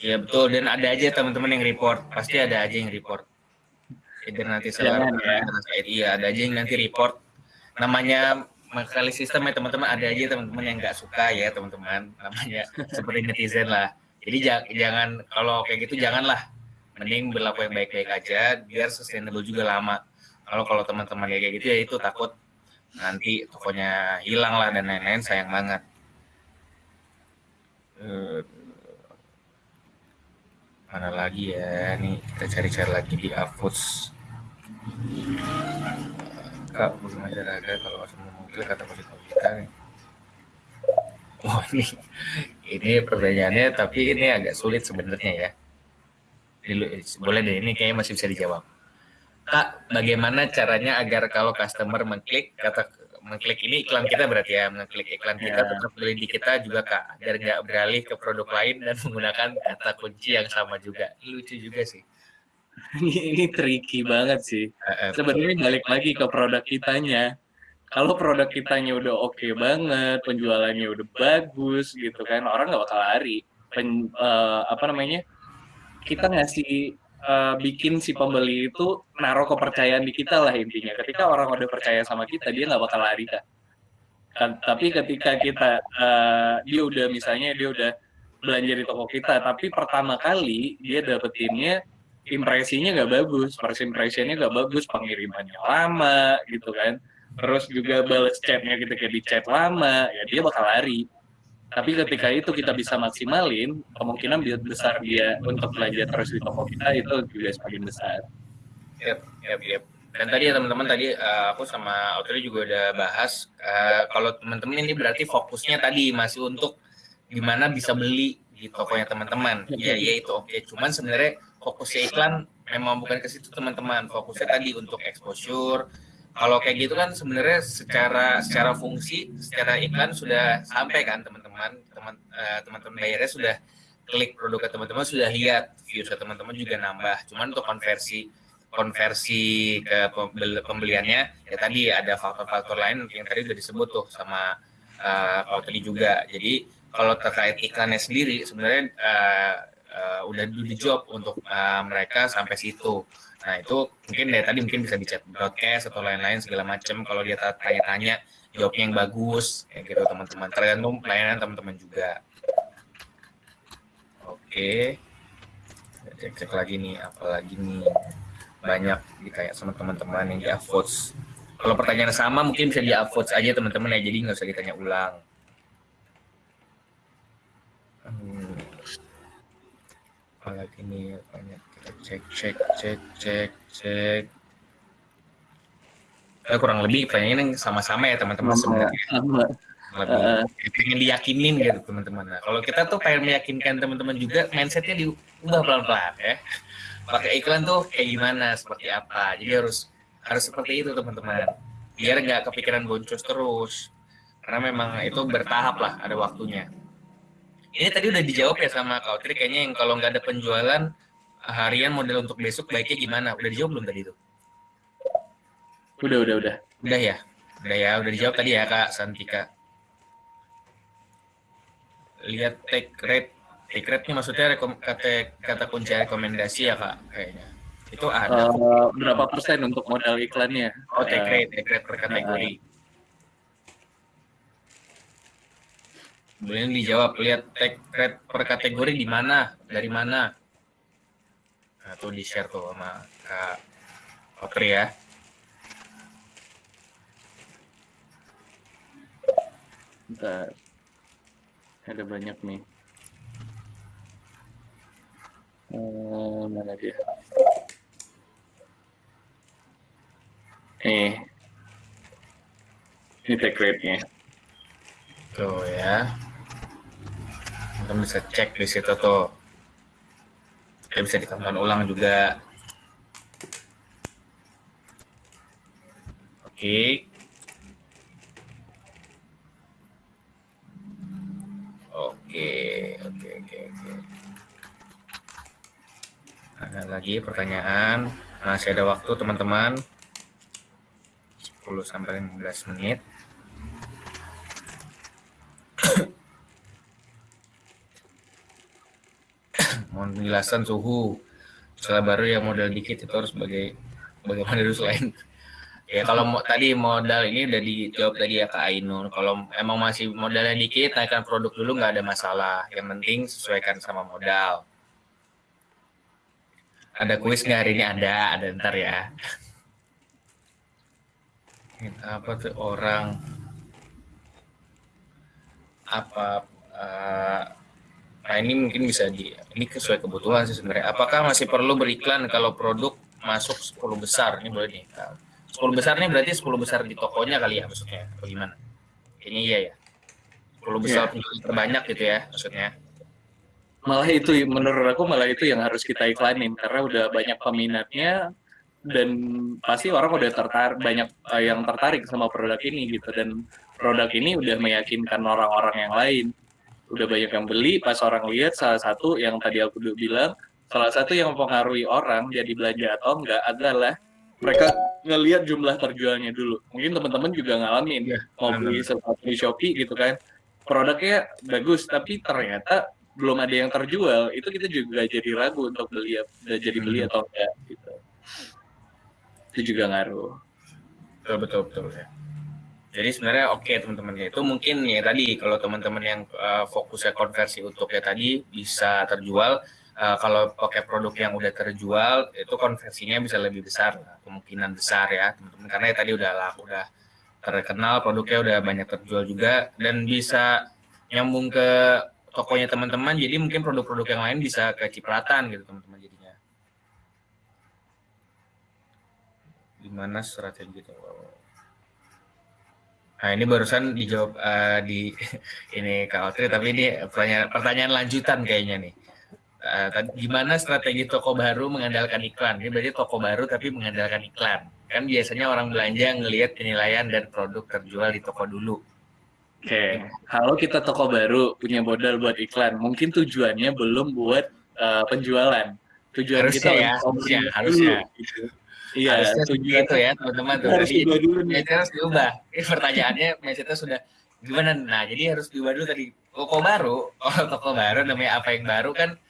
Iya betul. Dan ada aja teman-teman yang report. Pasti ada aja yang report. Either nanti seller ya. iya ada aja yang nanti report. Namanya kali sistem ya teman-teman. Ada aja teman-teman yang nggak suka ya teman-teman. Namanya seperti netizen lah. Jadi jangan kalau kayak gitu janganlah mending berlaku yang baik-baik aja biar sustainable juga lama. Kalau kalau teman-teman kayak gitu ya itu takut nanti tokonya hilang lah dan lain-lain sayang banget. Uh, mana lagi ya? Nih kita cari-cari lagi di Avoods kak belum ada kalau semua mobil kata positif kita nih. Ini ini pertanyaannya tapi ini agak sulit sebenarnya ya boleh deh ini kayaknya masih bisa dijawab. Kak bagaimana caranya agar kalau customer mengklik kata mengklik ini iklan kita berarti ya mengklik iklan kita yeah. tetap beli di kita juga kak agar nggak beralih ke produk lain dan menggunakan kata kunci yang sama juga. Lucu juga sih. Ini, ini tricky banget sih. Sebenarnya balik lagi ke produk kitanya. Kalau produk kitanya udah oke okay banget penjualannya udah bagus gitu kan orang nggak bakal lari. Pen, uh, apa namanya kita ngasih uh, bikin si pembeli itu naruh kepercayaan di kita lah intinya. Ketika orang udah percaya sama kita, dia nggak bakal lari kan. kan. Tapi ketika kita uh, dia udah misalnya dia udah belanja di toko kita, tapi pertama kali dia dapetinnya impresinya nggak bagus, first impressionnya nggak bagus, pengirimannya lama gitu kan. Terus juga balas chatnya kita kayak di chat lama, ya dia bakal lari. Tapi ketika itu kita bisa maksimalin, kemungkinan besar dia untuk belanja terus di toko kita itu juga semakin besar. Yep, yep, yep. Dan tadi ya teman-teman tadi uh, aku sama Audrey juga udah bahas uh, kalau teman-teman ini berarti fokusnya tadi masih untuk gimana bisa beli di tokonya teman-teman. Ya, ya itu oke. Okay. Cuman sebenarnya fokusnya iklan memang bukan ke situ teman-teman fokusnya tadi untuk exposure kalau kayak gitu kan sebenarnya secara secara fungsi secara iklan sudah sampai kan teman-teman teman uh, teman-teman bayarnya sudah klik produk teman-teman sudah lihat views teman-teman juga nambah cuman untuk konversi konversi ke pembeliannya ya tadi ada faktor-faktor lain yang tadi sudah disebut tuh sama uh, kalau tadi juga jadi kalau terkait iklannya sendiri sebenarnya uh, uh, udah do job untuk uh, mereka sampai situ. Nah itu mungkin dari tadi mungkin bisa dicat broadcast atau lain-lain segala macam. Kalau dia tanya-tanya jawabnya yang bagus, kayak gitu teman-teman. Tergantung pelayanan teman-teman juga. Oke, cek-cek lagi nih, apalagi nih banyak kayak sama teman-teman yang di upvotes. Kalau pertanyaan sama mungkin bisa di upvotes aja teman-teman ya, jadi nggak usah ditanya ulang. Hmm apalagi nih banyak kita cek cek cek cek cek kurang lebih pertanyaannya sama-sama ya teman-teman sebenarnya lebih uh, pengen diyakinin gitu teman-teman. Nah kalau kita tuh pengen meyakinkan teman-teman juga mindsetnya diubah pelan-pelan ya. Pakai iklan tuh kayak gimana seperti apa. Jadi harus harus seperti itu teman-teman. Biar nggak kepikiran boncos terus. Karena memang itu bertahap lah ada waktunya. Ini tadi udah dijawab ya sama Kak Tri, kayaknya yang kalau nggak ada penjualan harian model untuk besok baiknya gimana? Udah dijawab belum tadi itu? Udah, udah, udah. Udah ya? Udah ya, udah dijawab tadi ya Kak Santika. Lihat take rate. Take rate ini maksudnya rekom, kata, kata kunci rekomendasi ya Kak kayaknya. Itu ada. Uh, berapa persen untuk modal iklannya? Oh, take rate, take rate per kategori. Uh, Kemudian dijawab, lihat tag rate per kategori di mana, dari mana. Nah, tuh di share tuh sama Kak Otri ya. Bentar. Ada banyak nih. Hmm, mana dia? Eh, ini tag rate-nya. Tuh ya kita bisa cek di situ tuh kita bisa ditonton ulang juga oke oke oke oke oke. Ada lagi pertanyaan. Masih ada waktu teman-teman. 10 sampai 15 menit. Mohon penjelasan suhu. Setelah baru yang modal dikit itu harus sebagai bagaimana dulu selain ya kalau mau, tadi modal ini udah dijawab tadi ya Kak Ainun kalau emang masih modalnya dikit naikkan produk dulu nggak ada masalah yang penting sesuaikan sama modal ada kuis nggak hari ini ada ada ntar ya apa tuh orang apa uh, Nah ini mungkin bisa di ini sesuai kebutuhan sih sebenarnya. Apakah masih perlu beriklan kalau produk masuk 10 besar? Ini boleh nih. 10 besar ini berarti 10 besar di tokonya kali ya maksudnya. Bagaimana? Ini iya ya. 10 besar yeah. terbanyak gitu ya maksudnya. Malah itu menurut aku malah itu yang harus kita iklanin karena udah banyak peminatnya dan pasti orang udah tertarik banyak uh, yang tertarik sama produk ini gitu dan produk ini udah meyakinkan orang-orang yang lain udah banyak yang beli pas orang lihat salah satu yang tadi aku udah bilang salah satu yang mempengaruhi orang jadi belanja atau enggak adalah mereka ngelihat jumlah terjualnya dulu mungkin teman-teman juga ngalamin ya, mau beli sepatu di Shopee gitu kan produknya bagus tapi ternyata belum ada yang terjual, itu kita juga jadi ragu untuk beli jadi beli hmm. atau enggak gitu. Itu juga ngaruh. Betul betul betul ya. Jadi sebenarnya oke okay, teman-teman ya itu mungkin ya tadi kalau teman-teman yang uh, fokusnya konversi untuk ya tadi bisa terjual uh, kalau pakai produk yang udah terjual itu konversinya bisa lebih besar kemungkinan besar ya teman-teman. Karena ya tadi udah laku udah terkenal produknya udah banyak terjual juga dan bisa nyambung ke tokonya teman-teman jadi mungkin produk-produk yang lain bisa kecipratan gitu teman-teman jadinya. Gimana strategi itu Nah ini barusan dijawab uh, di ini Kak Otri, tapi ini pertanyaan, pertanyaan lanjutan kayaknya nih. Uh, gimana strategi toko baru mengandalkan iklan? Ini berarti toko baru tapi mengandalkan iklan. Kan biasanya orang belanja ngelihat penilaian dan produk terjual di toko dulu. Oke, okay. kalau kita toko baru punya modal buat iklan, mungkin tujuannya belum buat uh, penjualan. Tujuan harusnya kita ya, harusnya, harusnya. Gitu. Iya, tujuan itu ya teman-teman. Harus diubah dulu nih. harus diubah. Ini pertanyaannya mindsetnya sudah gimana? Nah, jadi harus diubah dulu tadi. Toko baru, oh toko baru namanya apa yang baru kan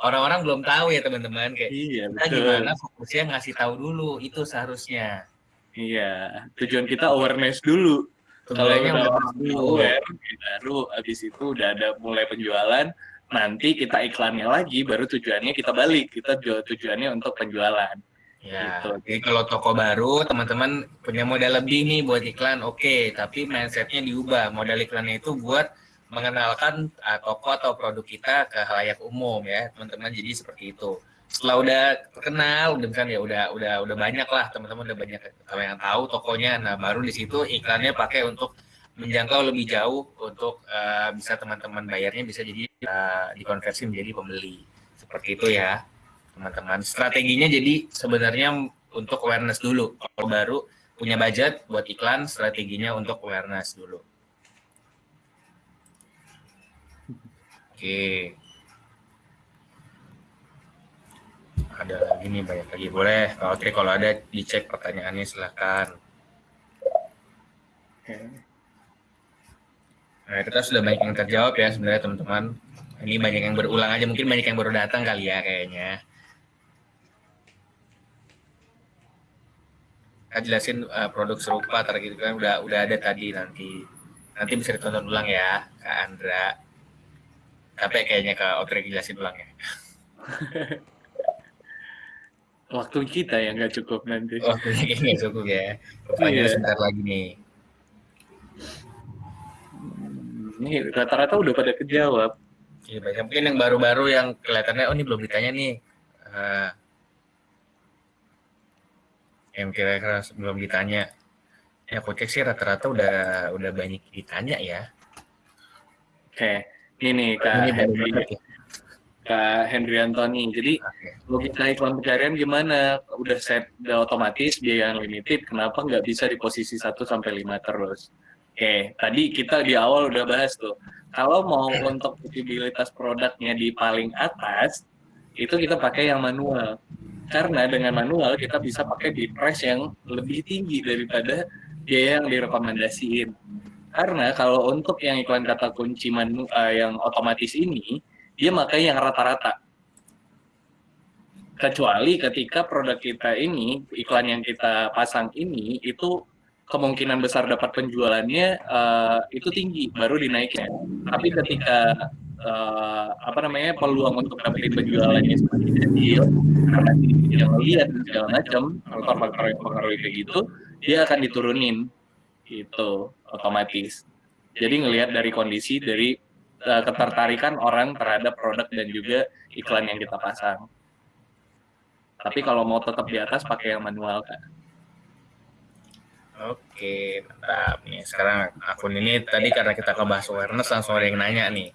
orang-orang belum tahu ya teman-teman kayak iya, kita betul. gimana fokusnya ngasih tahu dulu itu seharusnya. Iya, tujuan kita awareness dulu. Kalau udah aware, baru habis itu udah ada mulai penjualan, nanti kita iklannya lagi, baru tujuannya kita balik, kita tujuannya untuk penjualan. Ya, gitu. jadi kalau toko baru teman-teman punya modal lebih nih buat iklan, oke. Okay. Tapi mindsetnya diubah. Modal iklannya itu buat mengenalkan uh, toko atau produk kita ke halayak umum ya, teman-teman. Jadi seperti itu. Setelah udah terkenal, udah kan ya udah udah udah banyak lah teman-teman udah banyak yang tahu tokonya. Nah baru di situ iklannya pakai untuk menjangkau lebih jauh untuk uh, bisa teman-teman bayarnya bisa jadi uh, dikonversi menjadi pembeli seperti itu ya teman-teman. Strateginya jadi sebenarnya untuk awareness dulu. Kalau baru punya budget buat iklan, strateginya untuk awareness dulu. Oke. Ada lagi nih banyak lagi. Boleh, oke kalau ada dicek pertanyaannya silahkan. Nah, kita sudah banyak yang terjawab ya sebenarnya teman-teman. Ini banyak yang berulang aja, mungkin banyak yang baru datang kali ya kayaknya. kan jelasin uh, produk serupa gitu kan udah udah ada tadi nanti nanti bisa ditonton ulang ya Kak Andra tapi kayaknya Kak Otrek jelasin ulang ya. Waktu kita yang nggak cukup nanti. Waktu kita nggak cukup ya. Pertanyaan iya. sebentar lagi nih. Hmm, ini rata-rata udah pada kejawab. Iya banyak. Mungkin yang baru-baru yang kelihatannya oh ini belum ditanya nih. Uh, yang kira-kira sebelum ditanya. Ya aku cek sih rata-rata udah udah banyak ditanya ya. Oke ini kak ini Henry ya. kak Henry Anthony jadi okay. logika iklan pencarian gimana udah set udah otomatis biaya unlimited kenapa nggak bisa di posisi 1 sampai lima terus Oke, tadi kita di awal udah bahas tuh. Kalau mau untuk visibilitas produknya di paling atas, itu kita pakai yang manual karena dengan manual kita bisa pakai di price yang lebih tinggi daripada biaya yang direkomendasiin. Karena kalau untuk yang iklan kata kunci manu, uh, yang otomatis ini, dia pakai yang rata-rata. Kecuali ketika produk kita ini, iklan yang kita pasang ini, itu kemungkinan besar dapat penjualannya uh, itu tinggi, baru dinaikin. Tapi ketika uh, apa namanya peluang untuk dapetin penjualannya semakin kecil karena melihat dan segala macam faktor-faktor yang mempengaruhi kayak gitu dia akan diturunin itu otomatis jadi ngelihat dari kondisi dari uh, ketertarikan orang terhadap produk dan juga iklan yang kita pasang tapi kalau mau tetap di atas pakai yang manual kan Oke, mantap nih. Sekarang akun ini tadi karena kita kebahas awareness langsung ada yang nanya nih.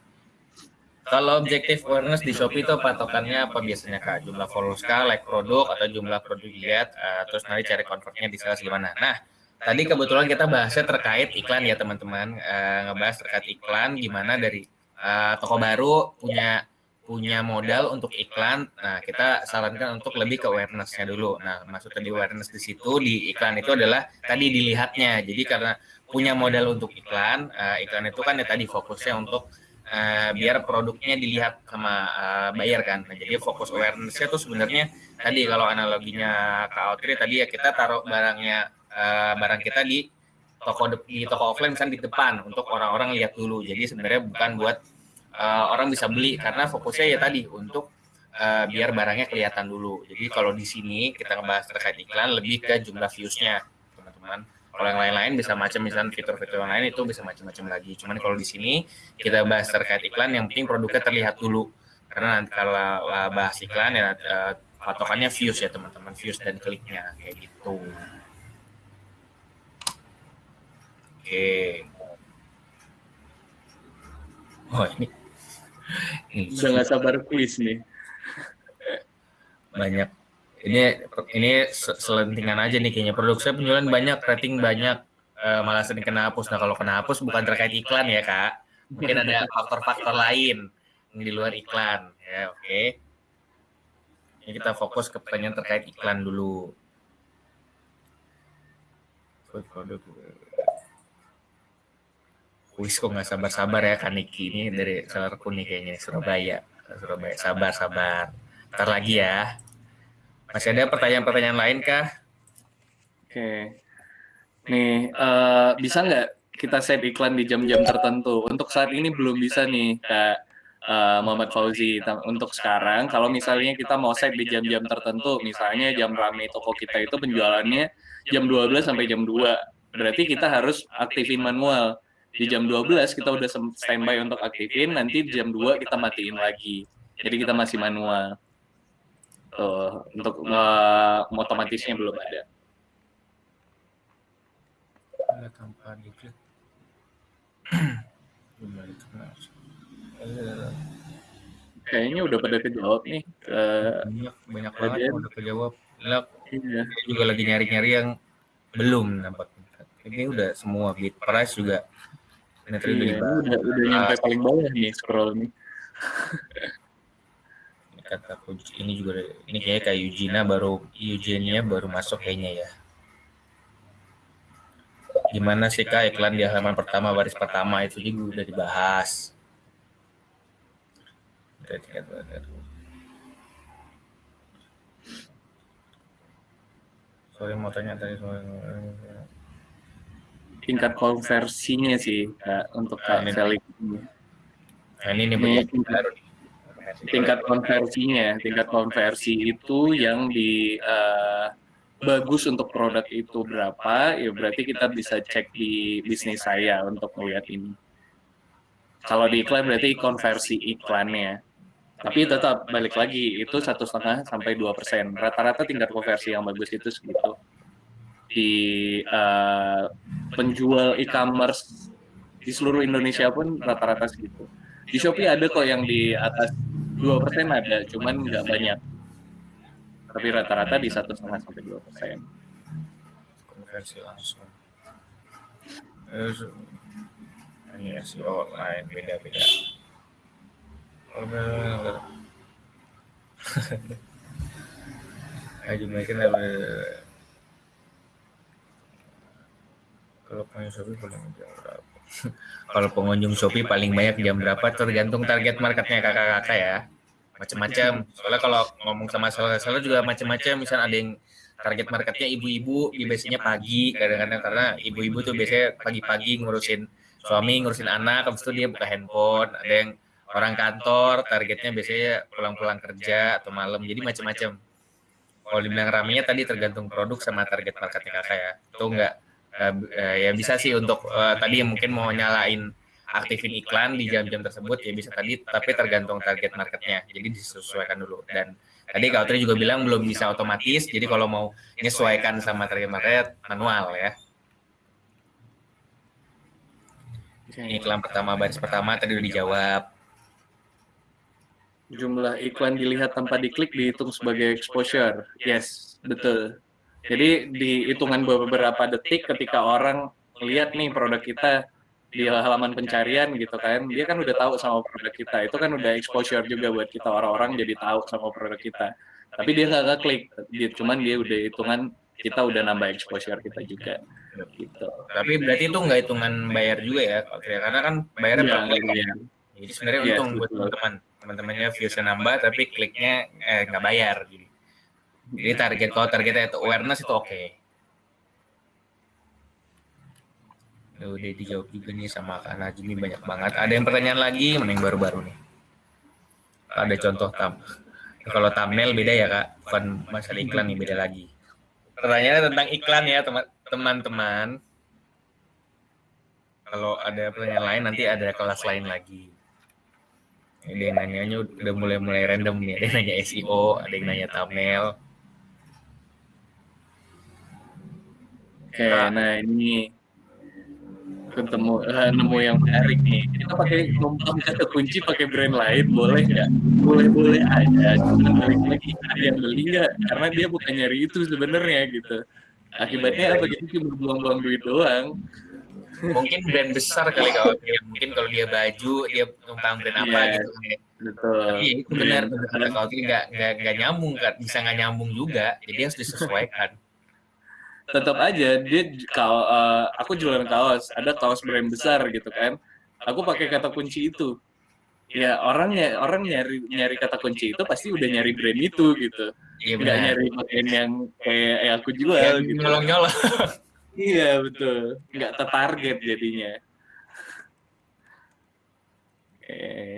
Kalau objektif awareness di Shopee itu patokannya apa biasanya kak? Jumlah followers kah, like produk atau jumlah produk dilihat, uh, terus nanti cari convertnya di sales gimana? Nah, tadi kebetulan kita bahasnya terkait iklan ya teman-teman, uh, ngebahas terkait iklan gimana dari uh, toko baru punya punya modal untuk iklan. Nah, kita sarankan untuk lebih ke awareness-nya dulu. Nah, maksud tadi awareness di situ di iklan itu adalah tadi dilihatnya. Jadi karena punya modal untuk iklan, uh, iklan itu kan ya tadi fokusnya untuk uh, biar produknya dilihat sama uh, buyer kan. Nah, jadi fokus awareness-nya tuh sebenarnya tadi kalau analoginya Audrey tadi ya kita taruh barangnya uh, barang kita di toko di toko offline misalnya di depan untuk orang-orang lihat dulu. Jadi sebenarnya bukan buat uh, orang bisa beli karena fokusnya ya tadi untuk uh, biar barangnya kelihatan dulu. Jadi kalau di sini kita ngebahas terkait iklan lebih ke jumlah views-nya, teman-teman. Kalau yang lain-lain bisa macam misalnya fitur-fitur yang lain itu bisa macam-macam lagi. Cuman kalau di sini kita bahas terkait iklan yang penting produknya terlihat dulu. Karena nanti kalau bahas iklan ya patokannya views ya teman-teman, views dan kliknya kayak gitu. Oke. Oh ini. ini. Udah nggak sabar kuis nih banyak ini ini selentingan aja nih kayaknya produksi penjualan banyak rating banyak uh, malah sering kena hapus nah kalau kena hapus bukan terkait iklan ya kak mungkin ada faktor-faktor lain yang di luar iklan ya oke okay. ini kita fokus ke pertanyaan terkait iklan dulu produk Wis kok nggak sabar-sabar ya Kaniki ini dari seller nih kayaknya Surabaya Surabaya sabar sabar ntar lagi ya masih ada pertanyaan-pertanyaan lain kah? Oke. Nih, uh, bisa nggak kita set iklan di jam-jam tertentu? Untuk saat ini belum bisa nih, Kak uh, Muhammad Fauzi. Untuk sekarang, kalau misalnya kita mau set di jam-jam tertentu, misalnya jam rame toko kita itu penjualannya jam 12 sampai jam 2. Berarti kita harus aktifin manual. Di jam 12 kita udah standby untuk aktifin, nanti di jam 2 kita matiin lagi. Jadi kita masih manual uh, untuk uh, otomatisnya belum ada. diklik. Kayaknya udah pada kejawab nih. Uh, banyak banyak banget yang udah kejawab. Lihat, iya. juga lagi nyari-nyari yang belum nampak. Ini udah semua bit price juga. Ini iya, udah, udah nyampe paling bawah nih scroll nih. kata ini juga ini kayak kayak Eugenia baru Eugenia baru masuk kayaknya ya. Gimana sih kak? Iklan di halaman pertama baris pertama itu juga udah dibahas. Sorry mau tanya tadi soal tingkat konversinya sih kak, untuk kak nah, Felix nah, ini ini, baru nih. tingkat konversinya tingkat konversi itu yang di uh, bagus untuk produk itu berapa ya berarti kita bisa cek di bisnis saya untuk melihat ini. Kalau di iklan berarti konversi iklannya tapi tetap balik lagi itu satu setengah sampai dua persen. Rata-rata tingkat konversi yang bagus itu segitu di uh, penjual e-commerce di seluruh Indonesia pun rata-rata segitu di Shopee ada kok yang di atas dua persen ada, cuman nggak banyak. Tapi rata-rata di satu setengah sampai dua persen. Konversi langsung. Ini ya si online beda-beda. Ayo mungkin kalau punya Shopee paling berapa? Kalau pengunjung Shopee paling banyak jam berapa tergantung target marketnya kakak-kakak ya. Macam-macam. Soalnya kalau ngomong sama seller-seller juga macam-macam. Misal ada yang target marketnya ibu-ibu, biasanya pagi kadang-kadang karena ibu-ibu tuh biasanya pagi-pagi ngurusin suami, ngurusin anak, habis itu dia buka handphone. Ada yang orang kantor, targetnya biasanya pulang-pulang kerja atau malam. Jadi macam-macam. Kalau dibilang ramenya tadi tergantung produk sama target marketnya kakak ya. Itu enggak uh, ya bisa sih untuk uh, tadi yang mungkin mau nyalain aktifin iklan di jam-jam tersebut ya bisa tadi tapi tergantung target marketnya. Jadi disesuaikan dulu. Dan tadi Kak juga bilang belum bisa otomatis jadi kalau mau menyesuaikan sama target market manual ya. Ini iklan pertama baris pertama tadi udah dijawab. Jumlah iklan dilihat tanpa diklik dihitung sebagai exposure. Yes betul jadi di hitungan beberapa detik ketika orang lihat nih produk kita di halaman pencarian gitu kan, dia kan udah tahu sama produk kita. Itu kan udah exposure juga buat kita orang-orang jadi tahu sama produk kita. Tapi dia nggak klik, dia cuman dia udah hitungan kita udah nambah exposure kita juga. Gitu. Tapi berarti itu nggak hitungan bayar juga ya, karena kan bayarnya ya, per klik. Ya. Jadi sebenarnya yeah, untung buat teman-teman. Teman-temannya viewsnya nambah tapi kliknya eh, nggak bayar. Jadi, jadi target kalau targetnya itu awareness itu oke. Okay. Udah dijawab juga nih sama Kak Najmi banyak banget. Ada yang pertanyaan lagi, mana yang baru-baru nih? Ada contoh tam. Kalau thumbnail beda ya kak, bukan masalah iklan nih beda lagi. Pertanyaannya tentang iklan ya teman-teman. Kalau ada pertanyaan lain nanti ada kelas lain lagi. Ada yang nanya udah mulai-mulai random nih. Ada yang nanya SEO, ada yang nanya thumbnail. Oke, nah ini ketemu uh, nemu yang menarik nih. Kita pakai numpang kata kunci pakai brand lain boleh nggak? Boleh boleh aja cuma balik lagi ada yang beli nggak? Karena dia bukan nyari itu sebenarnya gitu. Akibatnya apa? Gitu cuma buang-buang duit doang. Mungkin brand besar kali kalau dia mungkin kalau dia baju dia numpang brand apa yeah, gitu. betul. Iya itu benar. Kalau itu nggak nggak nggak nyambung kan bisa nggak nyambung juga jadi harus disesuaikan tetap aja dia kalau uh, aku jualan kaos ada kaos brand besar gitu kan. aku pakai kata kunci itu. ya orangnya orang nyari nyari kata kunci itu pasti udah nyari brand itu gitu. Iya, nggak nyari brand yang kayak ya aku jual ya, gitu. nyolong nyolong iya betul. Nggak tertarget jadinya. Oke. Okay.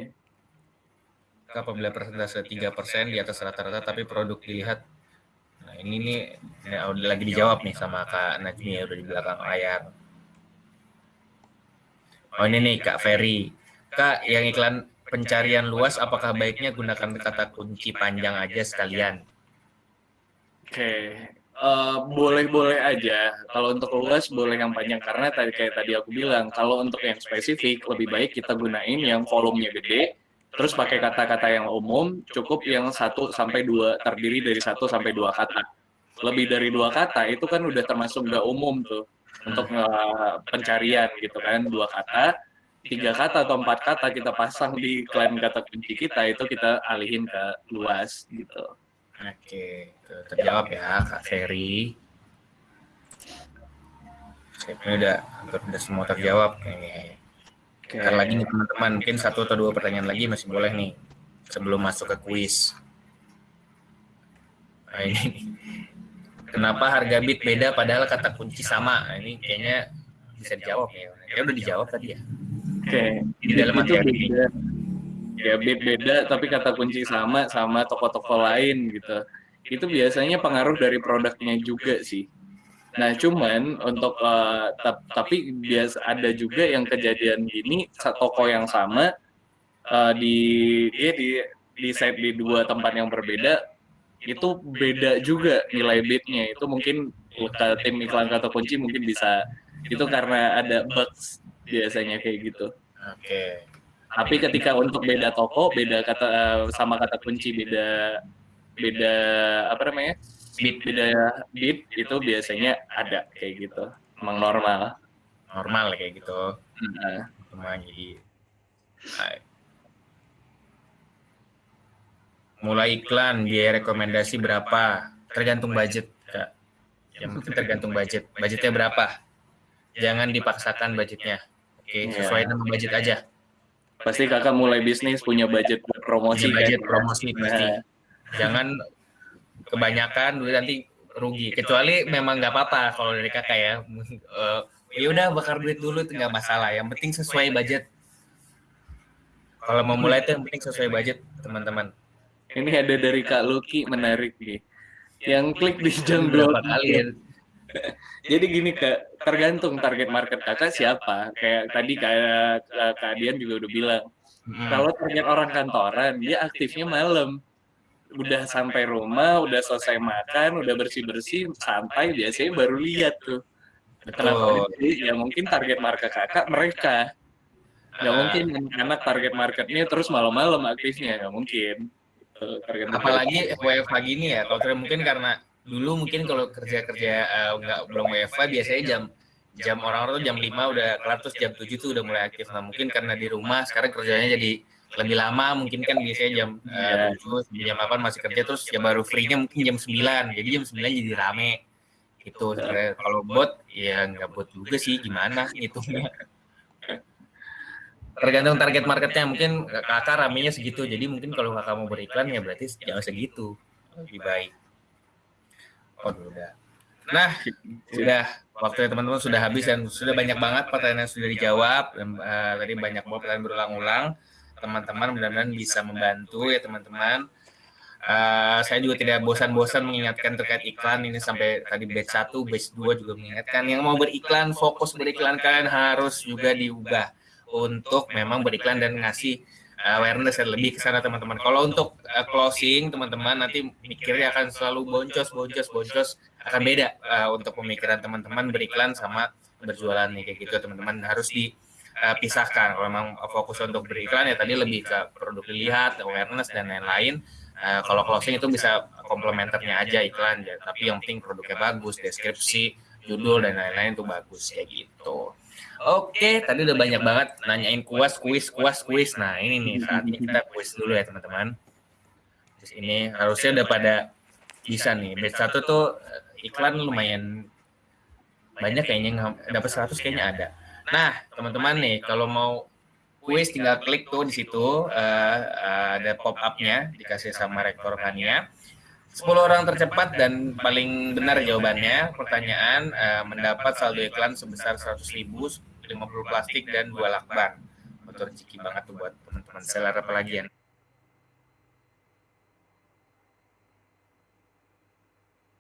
apabila persentase tiga persen di atas rata-rata tapi produk dilihat ini nih udah lagi dijawab nih sama Kak Najmi ya udah di belakang layar. Oh ini nih Kak Ferry. Kak yang iklan pencarian luas apakah baiknya gunakan kata kunci panjang aja sekalian? Oke, uh, eh, boleh-boleh aja. Kalau untuk luas boleh yang panjang karena tadi kayak tadi aku bilang, kalau untuk yang spesifik lebih baik kita gunain yang volumenya gede Terus pakai kata-kata yang umum, cukup yang satu sampai dua terdiri dari satu sampai dua kata. Lebih dari dua kata itu kan udah termasuk nggak umum tuh untuk uh, pencarian gitu kan dua kata, tiga kata atau empat kata kita pasang di klaim kata kunci kita itu kita alihin ke luas gitu. Oke, terjawab ya Kak Ferry. Ini udah udah semua terjawab kayaknya. Okay. lagi nih teman-teman, mungkin satu atau dua pertanyaan lagi masih boleh nih sebelum masuk ke kuis. Nah, ini kenapa harga bit beda padahal kata kunci sama? Nah, ini kayaknya bisa dijawab ya. Ya udah dijawab tadi ya. Oke. Okay. Di dalam materi ini. Ya bit beda tapi kata kunci sama sama toko-toko lain gitu. Itu biasanya pengaruh dari produknya juga sih Nah, cuman untuk uh, tapi biasa ada juga yang kejadian gini toko yang sama uh, di dia di di set di dua tempat yang berbeda itu beda juga nilai bitnya itu mungkin tim iklan kata kunci mungkin bisa itu karena ada bugs biasanya kayak gitu. Oke. Okay. Tapi ketika untuk beda toko, beda kata sama kata kunci beda beda apa namanya? Beat beda beat itu biasanya ada kayak gitu. Emang normal. Normal kayak gitu. Nah. cuma jadi mulai iklan biaya rekomendasi berapa? Tergantung budget kak. Yang penting tergantung budget. Budgetnya berapa? Jangan dipaksakan budgetnya. Oke iya. sesuai yeah. dengan budget aja. Pasti kakak mulai bisnis punya budget promosi punya budget kan? promosi pasti. Nah. jangan kebanyakan nanti rugi. Kecuali memang nggak apa-apa kalau dari kakak ya. Uh, ya udah bakar duit dulu itu nggak masalah. Yang penting sesuai budget. Kalau mau mulai itu yang penting sesuai budget teman-teman. Ini ada dari kak Lucky menarik nih. Yang klik di jam berapa kali. Ya jadi gini kak tergantung target market kakak siapa. Kayak tadi kayak kak Dian juga udah bilang hmm. kalau target orang kantoran dia aktifnya malam udah sampai rumah, udah selesai makan, udah bersih-bersih, santai biasanya baru lihat tuh. Kenapa? Jadi ya mungkin target market kakak mereka. Nggak uh, mungkin anak target marketnya terus malam-malam aktifnya, nggak mungkin. Target Apalagi WFH gini ya, kalau mungkin karena dulu mungkin kalau kerja-kerja uh, nggak belum WFH biasanya jam jam orang-orang tuh jam 5 udah kelar terus jam 7 tuh udah mulai aktif. Nah mungkin karena di rumah sekarang kerjanya jadi lebih lama mungkin kan biasanya jam yeah. uh, jam 8 masih kerja terus ya baru free-nya mungkin jam 9 jadi jam 9 jadi rame. Gitu. Kalau bot ya nggak bot juga sih. Gimana ngitungnya tergantung target marketnya. Mungkin kakak ramenya segitu. Jadi mungkin kalau kakak mau beriklan ya berarti jangan segitu. Lebih baik. Oh udah. Nah sudah waktu teman-teman sudah habis dan sudah banyak banget pertanyaan yang sudah dijawab. Dan uh, tadi banyak banget pertanyaan berulang-ulang teman-teman mudah-mudahan bisa membantu ya teman-teman. Uh, saya juga tidak bosan-bosan mengingatkan terkait iklan. Ini sampai tadi batch 1, batch 2 juga mengingatkan. Yang mau beriklan, fokus beriklan. Kalian harus juga diubah untuk memang beriklan dan ngasih awareness lebih ke sana teman-teman. Kalau untuk uh, closing teman-teman nanti mikirnya akan selalu boncos boncos boncos. Akan beda uh, untuk pemikiran teman-teman beriklan sama berjualan nih kayak gitu teman-teman. Harus dipisahkan. Kalau memang fokus untuk beriklan ya tadi lebih ke produk dilihat, awareness dan lain-lain Uh, kalau closing itu bisa komplementernya aja iklan ya, tapi yang penting produknya bagus, deskripsi, judul dan lain-lain itu bagus kayak gitu. Oke, tadi udah banyak banget nanyain kuas, kuis, kuas, kuis. Nah ini nih saatnya kita kuis dulu ya teman-teman. Terus ini harusnya udah pada bisa nih. Batch satu tuh iklan lumayan banyak kayaknya dapat 100 kayaknya ada. Nah teman-teman nih kalau mau kuis tinggal klik tuh di situ uh, ada pop up-nya dikasih sama rektor Kania. 10 orang tercepat dan paling benar jawabannya. Pertanyaan uh, mendapat saldo iklan sebesar 100 ribu 50 plastik dan dua lakban. Motor ciki banget tuh buat teman-teman. Seller apalagi